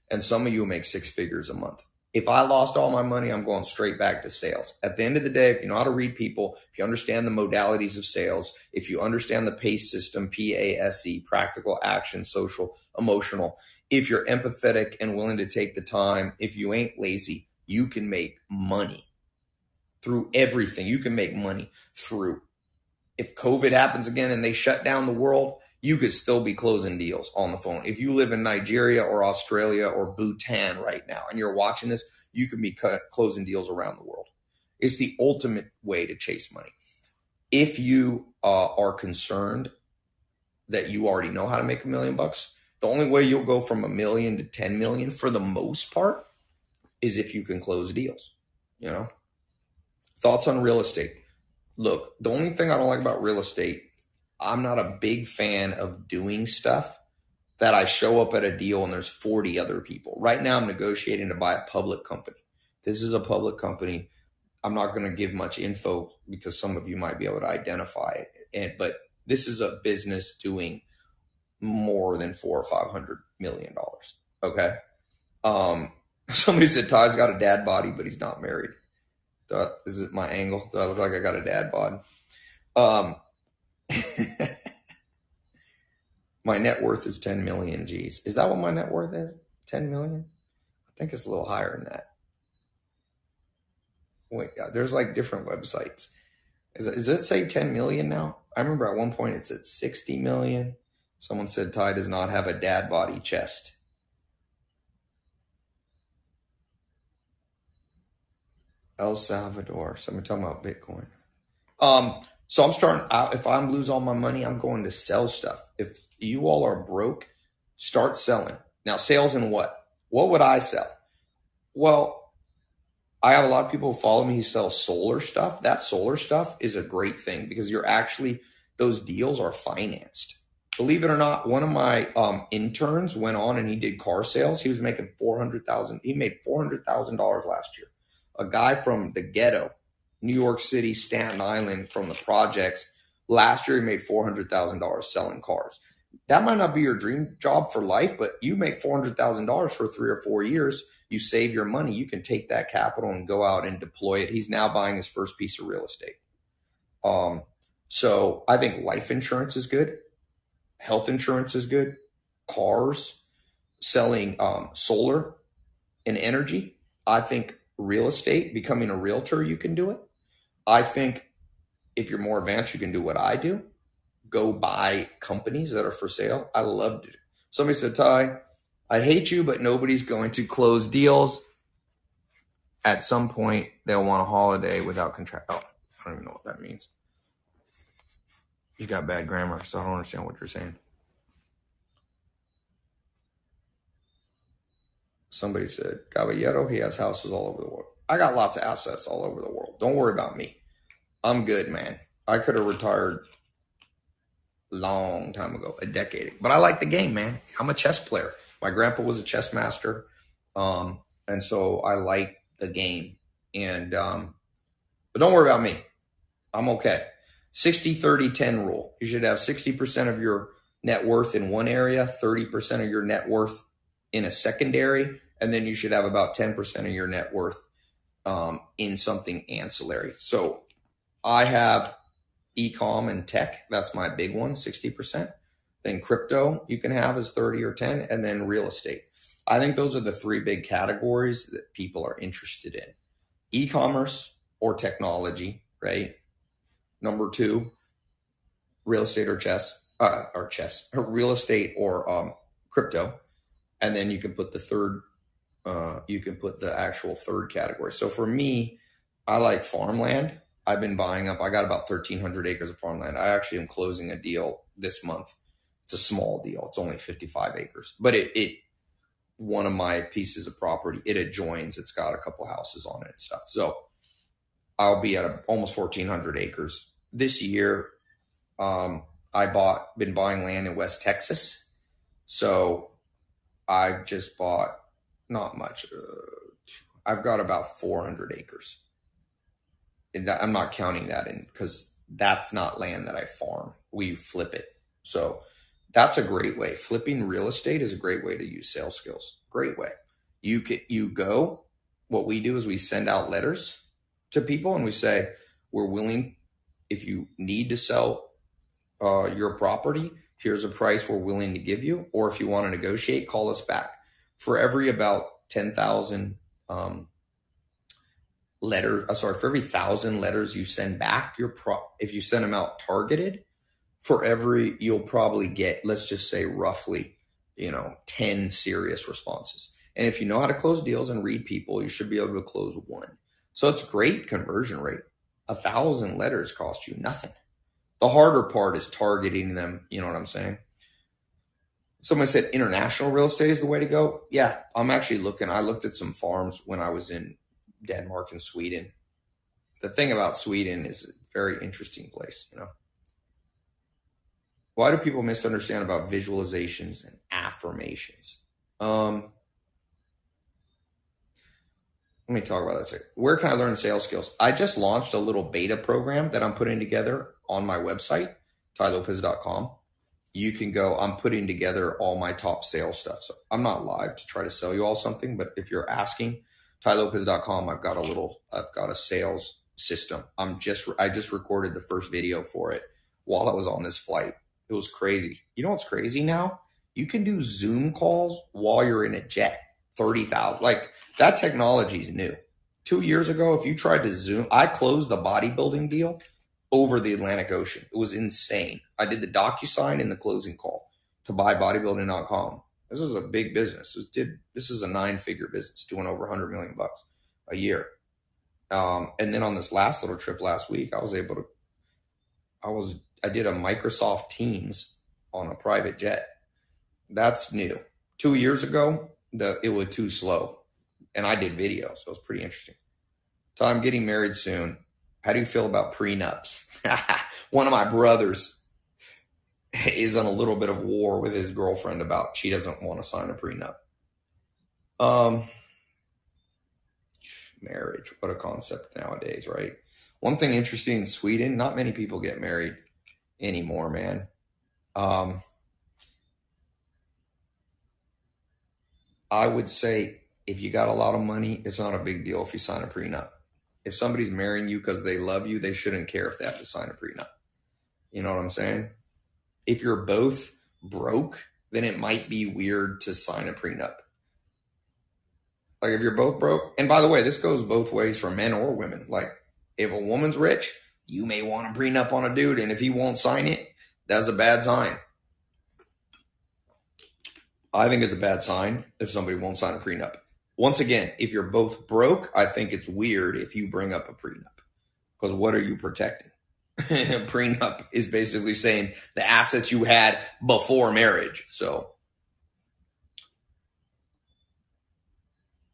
And some of you make six figures a month. If I lost all my money, I'm going straight back to sales. At the end of the day, if you know how to read people, if you understand the modalities of sales, if you understand the PACE system, P A S E, practical, action, social, emotional, if you're empathetic and willing to take the time, if you ain't lazy, you can make money through everything. You can make money through. If COVID happens again and they shut down the world, you could still be closing deals on the phone. If you live in Nigeria or Australia or Bhutan right now and you're watching this, you can be closing deals around the world. It's the ultimate way to chase money. If you uh, are concerned that you already know how to make a million bucks, the only way you'll go from a million to 10 million for the most part is if you can close deals, you know? Thoughts on real estate. Look, the only thing I don't like about real estate I'm not a big fan of doing stuff that I show up at a deal and there's 40 other people. Right now, I'm negotiating to buy a public company. This is a public company. I'm not going to give much info because some of you might be able to identify it. And, but this is a business doing more than four or five hundred million dollars. Okay. Um, <laughs> somebody said Tai's got a dad body, but he's not married. I, is it my angle? Do I look like I got a dad bod? Um, <laughs> my net worth is 10 million G's. Is that what my net worth is? 10 million? I think it's a little higher than that. Wait, there's like different websites. Is it, does it say 10 million now? I remember at one point it said 60 million. Someone said Tai does not have a dad body chest. El Salvador. Somebody talking about Bitcoin. Um, so I'm starting out. If I lose all my money, I'm going to sell stuff. If you all are broke, start selling. Now, sales in what? What would I sell? Well, I have a lot of people who follow me who sell solar stuff. That solar stuff is a great thing because you're actually, those deals are financed. Believe it or not, one of my um, interns went on and he did car sales. He was making 400000 He made $400,000 last year. A guy from the ghetto, New York City, Staten Island, from the projects, last year he made $400,000 selling cars. That might not be your dream job for life, but you make $400,000 for three or four years – you save your money, you can take that capital and go out and deploy it. He's now buying his first piece of real estate. Um, so I think life insurance is good, health insurance is good, cars, selling um, solar and energy. I think real estate, becoming a realtor, you can do it. I think if you're more advanced, you can do what I do. Go buy companies that are for sale. I love it. Somebody said, Tai, I hate you, but nobody's going to close deals. At some point, they'll want a holiday without contract. Oh, I don't even know what that means. You got bad grammar, so I don't understand what you're saying. Somebody said, Caballero, he has houses all over the world. I got lots of assets all over the world. Don't worry about me. I'm good, man. I could have retired long time ago, a decade. But I like the game, man. I'm a chess player. My grandpa was a chess master, um, and so I like the game. And um, but don't worry about me. I'm okay. 60 30 10 rule. You should have 60% of your net worth in one area, 30% of your net worth in a secondary, and then you should have about 10% of your net worth um, in something ancillary. So I have ecom and tech. That's my big one, 60%. Then crypto you can have as 30 or 10, and then real estate. I think those are the three big categories that people are interested in e commerce or technology, right? Number two, real estate or chess, uh, or chess, or real estate or um, crypto. And then you can put the third, uh, you can put the actual third category. So for me, I like farmland. I've been buying up, I got about 1,300 acres of farmland. I actually am closing a deal this month it's a small deal. It's only 55 acres, but it, it one of my pieces of property, it adjoins. It's got a couple houses on it and stuff. So I'll be at a, almost 1,400 acres this year. Um, I bought, been buying land in West Texas. So I've just bought not much. Uh, I've got about 400 acres. And that, I'm not counting that in because that's not land that I farm. We flip it. So that's a great way. Flipping real estate is a great way to use sales skills. Great way. You can, you go. What we do is we send out letters to people and we say we're willing. If you need to sell uh, your property, here's a price we're willing to give you. Or if you want to negotiate, call us back. For every about ten thousand um, letter, uh, sorry, for every thousand letters you send back, your pro if you send them out targeted, for every you'll probably get let's just say roughly you know 10 serious responses. And if you know how to close deals and read people you should be able to close one. So it's great conversion rate. A thousand letters cost you nothing. The harder part is targeting them you know what i'm saying someone said international real estate is the way to go yeah i'm actually looking i looked at some farms when i was in denmark and sweden the thing about sweden is a very interesting place you know why do people misunderstand about visualizations and affirmations? Um, let me talk about that. Second. Where can I learn sales skills? I just launched a little beta program that I'm putting together on my website, tailopez.com. You can go, I'm putting together all my top sales stuff. So I'm not live to try to sell you all something, but if you're asking, tailopez.com, I've got a little, I've got a sales system. I'm just, I just recorded the first video for it while I was on this flight. It was crazy. You know what's crazy now? You can do Zoom calls while you're in a jet. 30,000. Like that technology is new. Two years ago, if you tried to Zoom, I closed the bodybuilding deal over the Atlantic Ocean. It was insane. I did the DocuSign and the closing call to buy bodybuilding.com. This is a big business. This did this is a nine figure business doing over 100 million bucks a year. Um, and then on this last little trip last week, I was able to, I was, I did a Microsoft Teams on a private jet. That's new. Two years ago, the it was too slow, and I did video, so it was pretty interesting. So I'm getting married soon. How do you feel about prenups? <laughs> One of my brothers is on a little bit of war with his girlfriend about she doesn't want to sign a prenup. Um, marriage, what a concept nowadays, right? One thing interesting in Sweden, not many people get married anymore, man. Um, I would say if you got a lot of money, it's not a big deal if you sign a prenup. If somebody's marrying you because they love you, they shouldn't care if they have to sign a prenup. You know what I'm saying? If you're both broke, then it might be weird to sign a prenup. Like if you're both broke, and by the way, this goes both ways for men or women. Like if a woman's rich, you may want a prenup on a dude, and if he won't sign it, that's a bad sign. I think it's a bad sign if somebody won't sign a prenup. Once again, if you're both broke, I think it's weird if you bring up a prenup. Because what are you protecting? <laughs> prenup is basically saying the assets you had before marriage. So,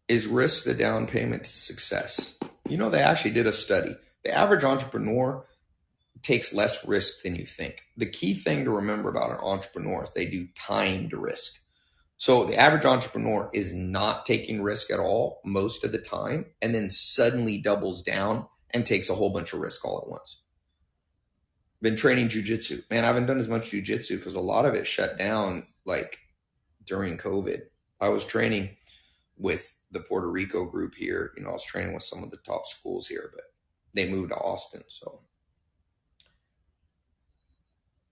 is risk the down payment to success? You know, they actually did a study. The average entrepreneur takes less risk than you think. The key thing to remember about an entrepreneur is they do timed risk. So the average entrepreneur is not taking risk at all most of the time and then suddenly doubles down and takes a whole bunch of risk all at once. Been training jujitsu. Man, I haven't done as much jujitsu because a lot of it shut down like during COVID. I was training with the Puerto Rico group here. You know, I was training with some of the top schools here, but they moved to Austin. So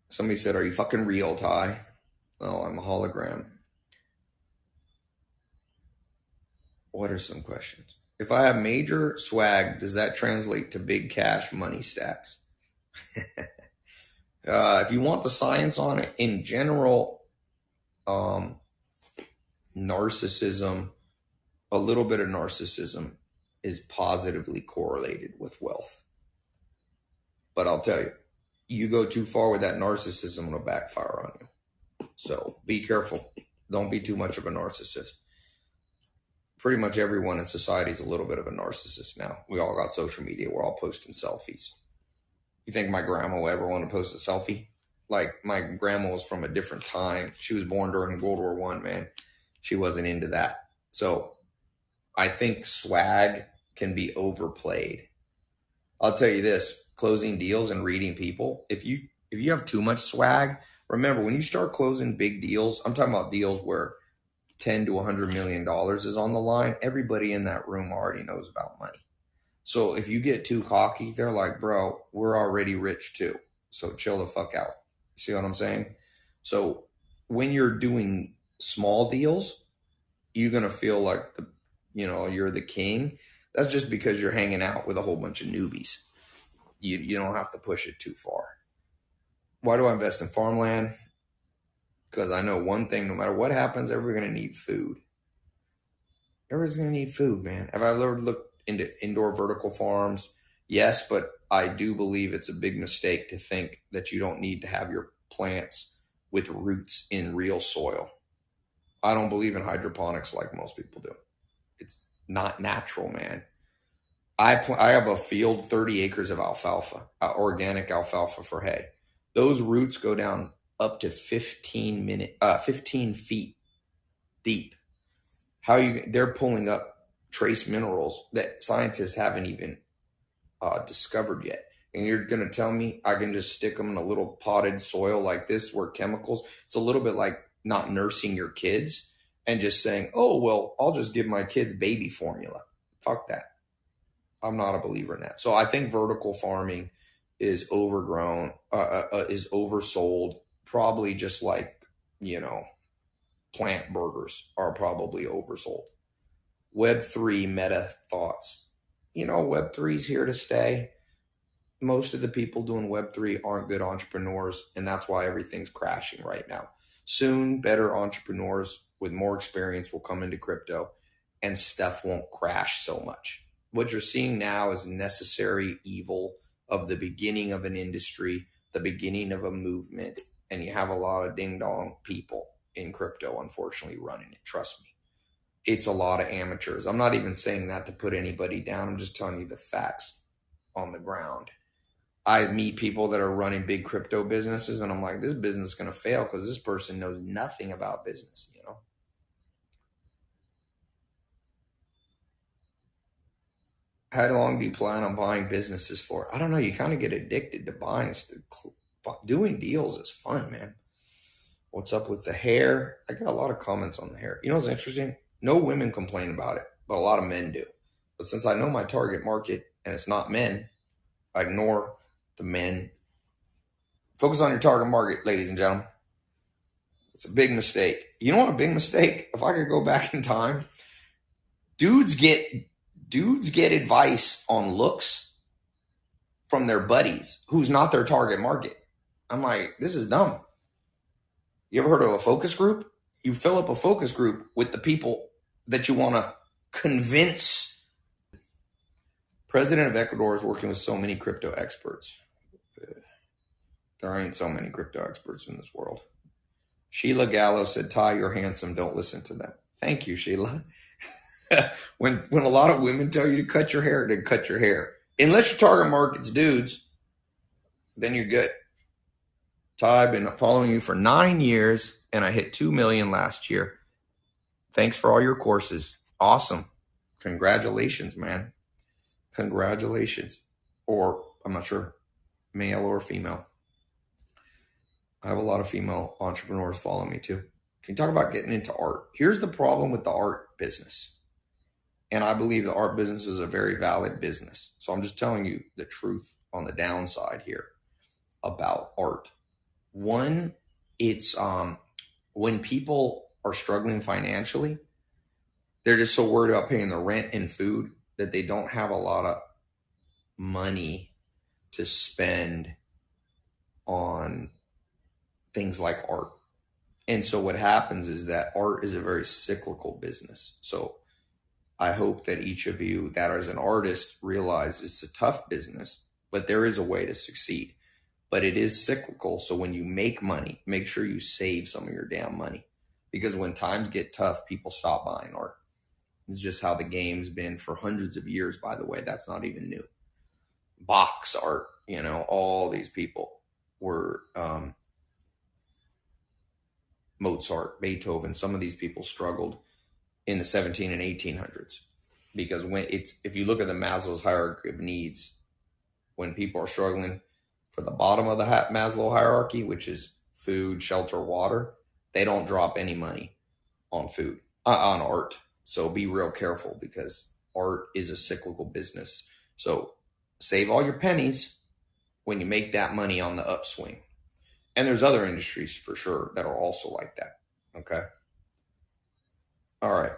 somebody said, Are you fucking real, Tai? Oh, I'm a hologram. What are some questions? If I have major swag, does that translate to big cash money stacks? <laughs> uh, if you want the science on it, in general, um, narcissism, a little bit of narcissism is positively correlated with wealth. But I'll tell you, you go too far with that narcissism, it'll backfire on you. So be careful. Don't be too much of a narcissist pretty much everyone in society is a little bit of a narcissist now. We all got social media. We're all posting selfies. You think my grandma will ever want to post a selfie? Like my grandma was from a different time. She was born during World War One, man. She wasn't into that. So I think swag can be overplayed. I'll tell you this, closing deals and reading people, if you if you have too much swag, remember when you start closing big deals, I'm talking about deals where 10 to 100 million dollars is on the line, everybody in that room already knows about money. So if you get too cocky, they're like, bro, we're already rich too. So chill the fuck out. See what I'm saying? So when you're doing small deals, you're going to feel like the, you know, you're the king. That's just because you're hanging out with a whole bunch of newbies. You, you don't have to push it too far. Why do I invest in farmland? Because I know one thing no matter what happens, everybody's going to need food. Everybody's going to need food, man. Have I ever looked into indoor vertical farms? Yes, but I do believe it's a big mistake to think that you don't need to have your plants with roots in real soil. I don't believe in hydroponics like most people do. It's not natural, man. I pl- I have a field 30 acres of alfalfa, uh, organic alfalfa for hay. Those roots go down up to 15 minute uh 15 feet deep. How you they're pulling up trace minerals that scientists haven't even uh, discovered yet. And you're going to tell me I can just stick them in a little potted soil like this where chemicals, it's a little bit like not nursing your kids and just saying, oh, well, I'll just give my kids baby formula. Fuck that. I'm not a believer in that. So I think vertical farming is overgrown, uh, uh, uh is oversold, probably just like, you know, plant burgers are probably oversold. Web3 meta thoughts. You know, Web3 is here to stay. Most of the people doing Web3 aren't good entrepreneurs, and that's why everything's crashing right now. Soon, better entrepreneurs with more experience will come into crypto and stuff won't crash so much. What you're seeing now is necessary evil of the beginning of an industry, the beginning of a movement, and you have a lot of ding dong people in crypto, unfortunately, running it. Trust me. It's a lot of amateurs. I'm not even saying that to put anybody down. I'm just telling you the facts on the ground. I meet people that are running big crypto businesses, and I'm like, this business is going to fail because this person knows nothing about business, you know? How long do you plan on buying businesses for? I don't know. You kind of get addicted to buying. Doing deals is fun, man. What's up with the hair? I get a lot of comments on the hair. You know what's interesting? No women complain about it, but a lot of men do. But since I know my target market and it's not men, I ignore the men. Focus on your target market, ladies and gentlemen. It's a big mistake. You know what a big mistake? If I could go back in time, dudes get dudes get advice on looks from their buddies who's not their target market. I'm like, this is dumb. You ever heard of a focus group? You fill up a focus group with the people that you want to convince. President of Ecuador is working with so many crypto experts. There ain't so many crypto experts in this world. Sheila Gallo said, Tai, you're handsome. Don't listen to them. Thank you, Sheila. <laughs> when when a lot of women tell you to cut your hair, then cut your hair. Unless your target market's dudes, then you're good. Tai, I've been following you for nine years, and I hit two million last year. Thanks for all your courses. Awesome. Congratulations, man. Congratulations. Or I'm not sure, male or female. I have a lot of female entrepreneurs follow me too. Can you talk about getting into art? Here's the problem with the art business. And I believe the art business is a very valid business. So I'm just telling you the truth on the downside here about art. One, it's um, when people are struggling financially, they're just so worried about paying the rent and food that they don't have a lot of money to spend on things like art. And so what happens is that art is a very cyclical business. So I hope that each of you that as an artist realize it's a tough business, but there is a way to succeed. But it is cyclical. So when you make money, make sure you save some of your damn money. Because when times get tough, people stop buying art. It's just how the game's been for hundreds of years, by the way. That's not even new. Box art, you know, all these people were um, Mozart, Beethoven, some of these people struggled in the 17 and 1800s because when it's if you look at the Maslow's hierarchy of needs, when people are struggling for the bottom of the Maslow hierarchy, which is food, shelter, water, they don't drop any money on food uh, on art. So be real careful because art is a cyclical business. So save all your pennies when you make that money on the upswing. And there's other industries for sure that are also like that. Okay. All right.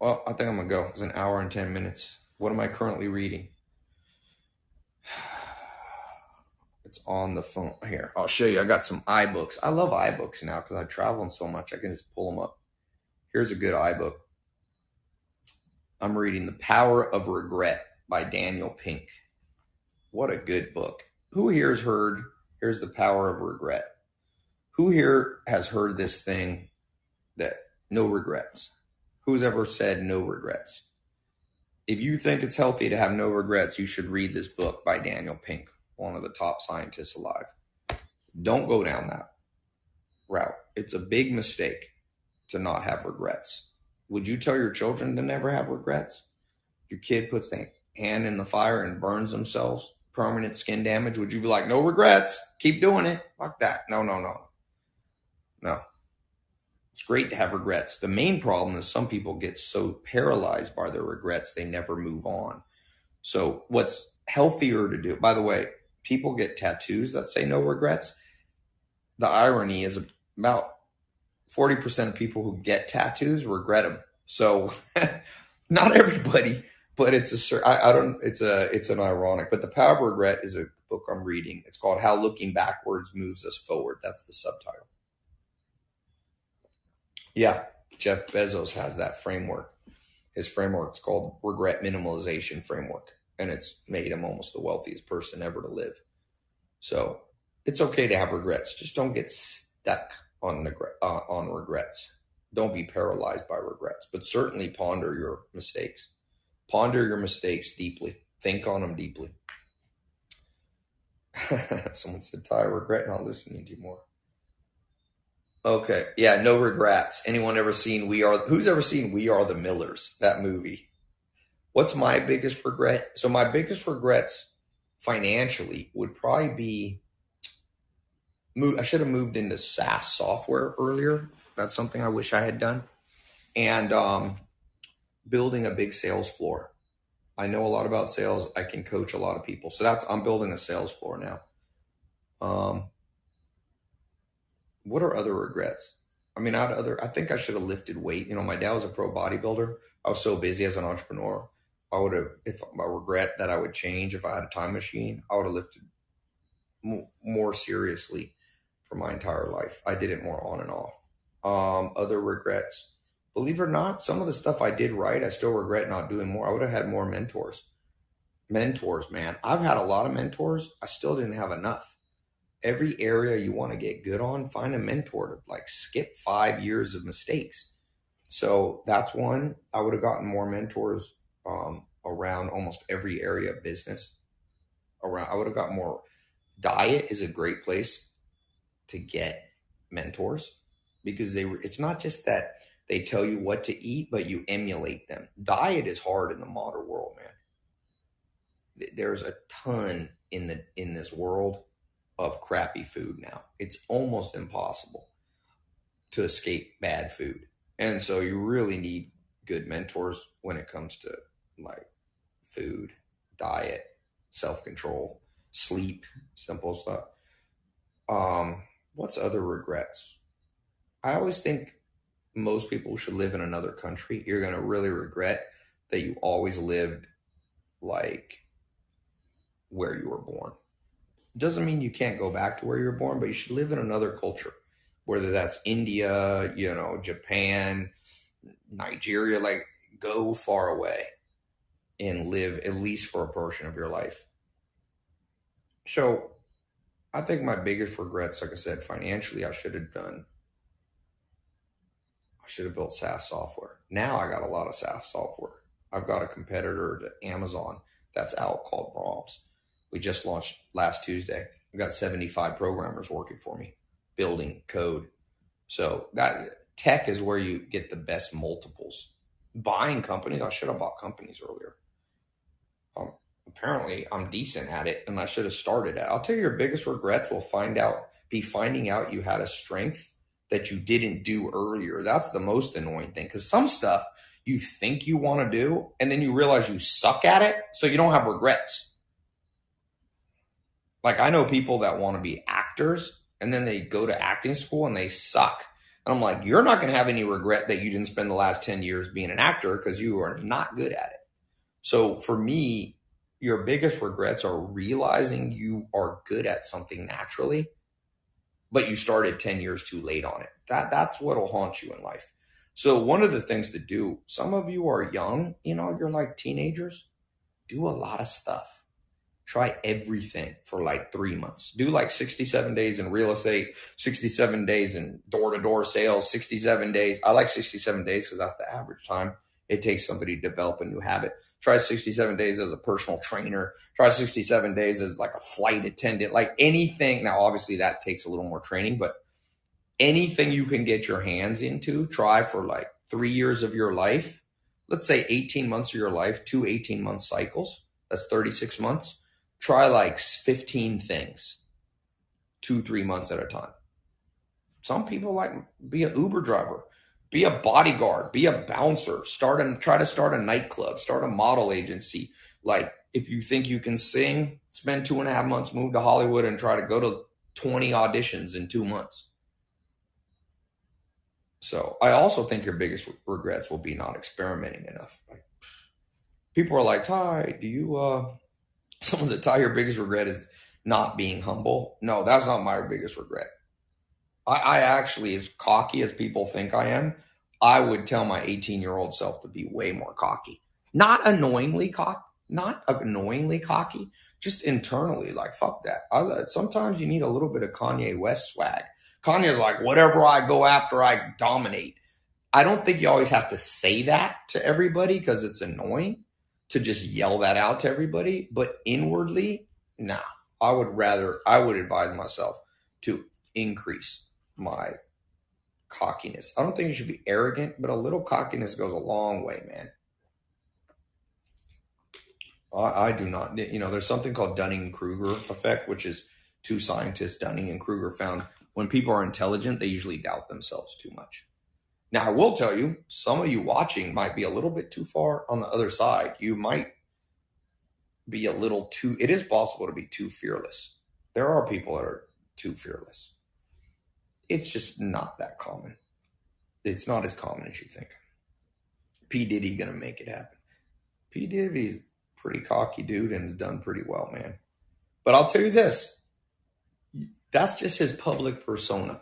Well, I think I'm gonna go. It's an hour and ten minutes. What am I currently reading? It's on the phone here. I'll show you. I got some iBooks. I love iBooks now because I travel so much. I can just pull them up. Here's a good iBook. I'm reading The Power of Regret by Daniel Pink. What a good book. Who here has heard? Here's The Power of Regret. Who here has heard this thing that no regrets. Who's ever said no regrets? If you think it's healthy to have no regrets, you should read this book by Daniel Pink, one of the top scientists alive. Don't go down that. route. It's a big mistake to not have regrets. Would you tell your children to never have regrets? Your kid puts their hand in the fire and burns themselves, permanent skin damage. Would you be like, no regrets, keep doing it? Like that. No, no, no. No. It's great to have regrets. The main problem is some people get so paralyzed by their regrets, they never move on. So, what's healthier to do? By the way, people get tattoos that say no regrets. The irony is about 40% of people who get tattoos regret them. So, <laughs> not everybody, but it's a I, I don't it's a it's an ironic. But the power of regret is a book I'm reading. It's called How Looking Backwards Moves Us Forward. That's the subtitle. Yeah, Jeff Bezos has that framework. His framework is called Regret Minimalization Framework, and it's made him almost the wealthiest person ever to live. So it's okay to have regrets. Just don't get stuck on uh, on regrets. Don't be paralyzed by regrets, but certainly ponder your mistakes. Ponder your mistakes deeply. Think on them deeply. <laughs> Someone said, Tai, I regret not listening to you more. Okay. Yeah, no regrets. Anyone ever seen We Are Who's ever seen We Are the Millers, that movie? What's my biggest regret? So my biggest regrets financially would probably be I should have moved into SaaS software earlier. That's something I wish I had done. And um, building a big sales floor. I know a lot about sales. I can coach a lot of people. So that's I'm building a sales floor now. Um, what are other regrets? I mean, I other. I think I should have lifted weight. You know, my dad was a pro bodybuilder. I was so busy as an entrepreneur. I would have, if I regret that I would change if I had a time machine, I would have lifted more seriously for my entire life. I did it more on and off. Um, other regrets, believe it or not, some of the stuff I did right, I still regret not doing more. I would have had more mentors. Mentors, man. I've had a lot of mentors. I still didn't have enough every area you want to get good on, find a mentor to like skip five years of mistakes. So that's one. I would have gotten more mentors um, around almost every area of business. Around, I would have got more. Diet is a great place to get mentors because they. Were. It's not just that they tell you what to eat, but you emulate them. Diet is hard in the modern world, man. There's a ton in the in this world of crappy food now. It's almost impossible to escape bad food. And so you really need good mentors when it comes to like food, diet, self-control, sleep, simple stuff. Um, what's other regrets? I always think most people should live in another country. You're going to really regret that you always lived like where you were born doesn't mean you can't go back to where you're born, but you should live in another culture, whether that's India, you know, Japan, Nigeria, like go far away and live at least for a portion of your life. So I think my biggest regrets, like I said, financially, I should have done, I should have built SaaS software. Now I got a lot of SaaS software. I've got a competitor to Amazon that's out called Brahms we just launched last Tuesday. I've got 75 programmers working for me, building code. So that tech is where you get the best multiples. Buying companies, I should have bought companies earlier. Um, apparently, I'm decent at it, and I should have started it. I'll tell you, your biggest regrets will find out be finding out you had a strength that you didn't do earlier. That's the most annoying thing because some stuff you think you want to do, and then you realize you suck at it, so you don't have regrets like I know people that want to be actors and then they go to acting school and they suck. And I'm like, you're not going to have any regret that you didn't spend the last 10 years being an actor because you are not good at it. So for me, your biggest regrets are realizing you are good at something naturally, but you started 10 years too late on it. That that's what'll haunt you in life. So one of the things to do, some of you are young, you know, you're like teenagers, do a lot of stuff try everything for like three months. Do like 67 days in real estate, 67 days in door to door sales, 67 days. I like 67 days because that's the average time it takes somebody to develop a new habit. Try 67 days as a personal trainer. Try 67 days as like a flight attendant, like anything. Now, obviously, that takes a little more training, but anything you can get your hands into, try for like three years of your life. Let's say 18 months of your life, two 18 month cycles. That's 36 months. Try like 15 things, two, three months at a time. Some people like be an Uber driver, be a bodyguard, be a bouncer, start and try to start a nightclub, start a model agency. Like if you think you can sing, spend two and a half months, move to Hollywood and try to go to 20 auditions in two months. So I also think your biggest regrets will be not experimenting enough. People are like, Tai, do you, uh, <laughs> someone said, Tai, your biggest regret is not being humble. No, that's not my biggest regret. I, I actually, as cocky as people think I am, I would tell my 18 year old self to be way more cocky. Not annoyingly cocky, not annoyingly cocky, just internally, like, fuck that. I, sometimes you need a little bit of Kanye West swag Kanye's like, whatever I go after, I dominate. I don't think you always have to say that to everybody because it's annoying to just yell that out to everybody. But inwardly, nah, I would rather, I would advise myself to increase my cockiness. I don't think you should be arrogant, but a little cockiness goes a long way, man. I, I do not, you know, there's something called Dunning Kruger effect, which is two scientists, Dunning and Kruger, found when people are intelligent, they usually doubt themselves too much. Now, I will tell you, some of you watching might be a little bit too far on the other side. You might be a little too, it is possible to be too fearless. There are people that are too fearless. It's just not that common. It's not as common as you think. P. Diddy gonna make it happen. P. Diddy's pretty cocky dude and has done pretty well, man. But I'll tell you this that's just his public persona.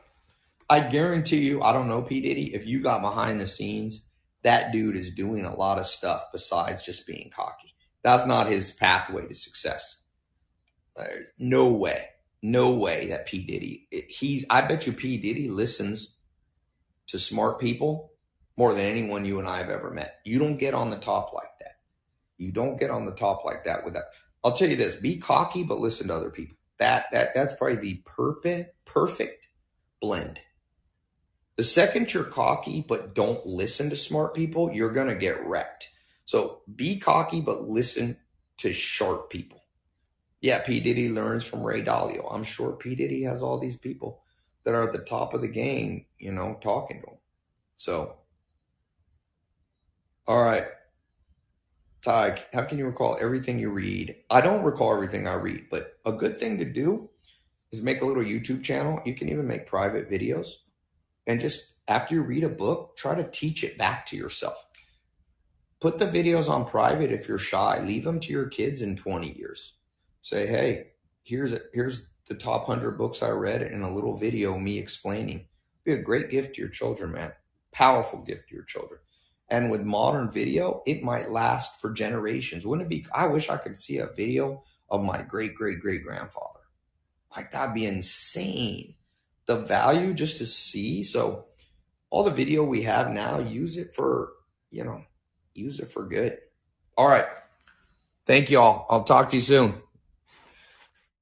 I guarantee you, I don't know P. Diddy, if you got behind the scenes, that dude is doing a lot of stuff besides just being cocky. That's not his pathway to success. Uh, no way. No way that P. Diddy, he's, I bet you P. Diddy listens to smart people more than anyone you and I have ever met. You don't get on the top like that. You don't get on the top like that with that. I'll tell you this be cocky, but listen to other people. That that that's probably the perfect perfect blend. The second you're cocky but don't listen to smart people, you're gonna get wrecked. So be cocky but listen to sharp people. Yeah, P. Diddy learns from Ray Dalio. I'm sure P. Diddy has all these people that are at the top of the game, you know, talking to him. So, all right. Tai, how can you recall everything you read? I don't recall everything I read, but a good thing to do is make a little YouTube channel. You can even make private videos and just after you read a book, try to teach it back to yourself. Put the videos on private if you're shy. Leave them to your kids in 20 years. Say, hey, here's a, here's the top 100 books I read in a little video me explaining. Be a great gift to your children, man. Powerful gift to your children. And with modern video, it might last for generations. Wouldn't it be? I wish I could see a video of my great great great grandfather. Like that'd be insane. The value just to see. So all the video we have now, use it for, you know, use it for good. All right. Thank you all. I'll talk to you soon.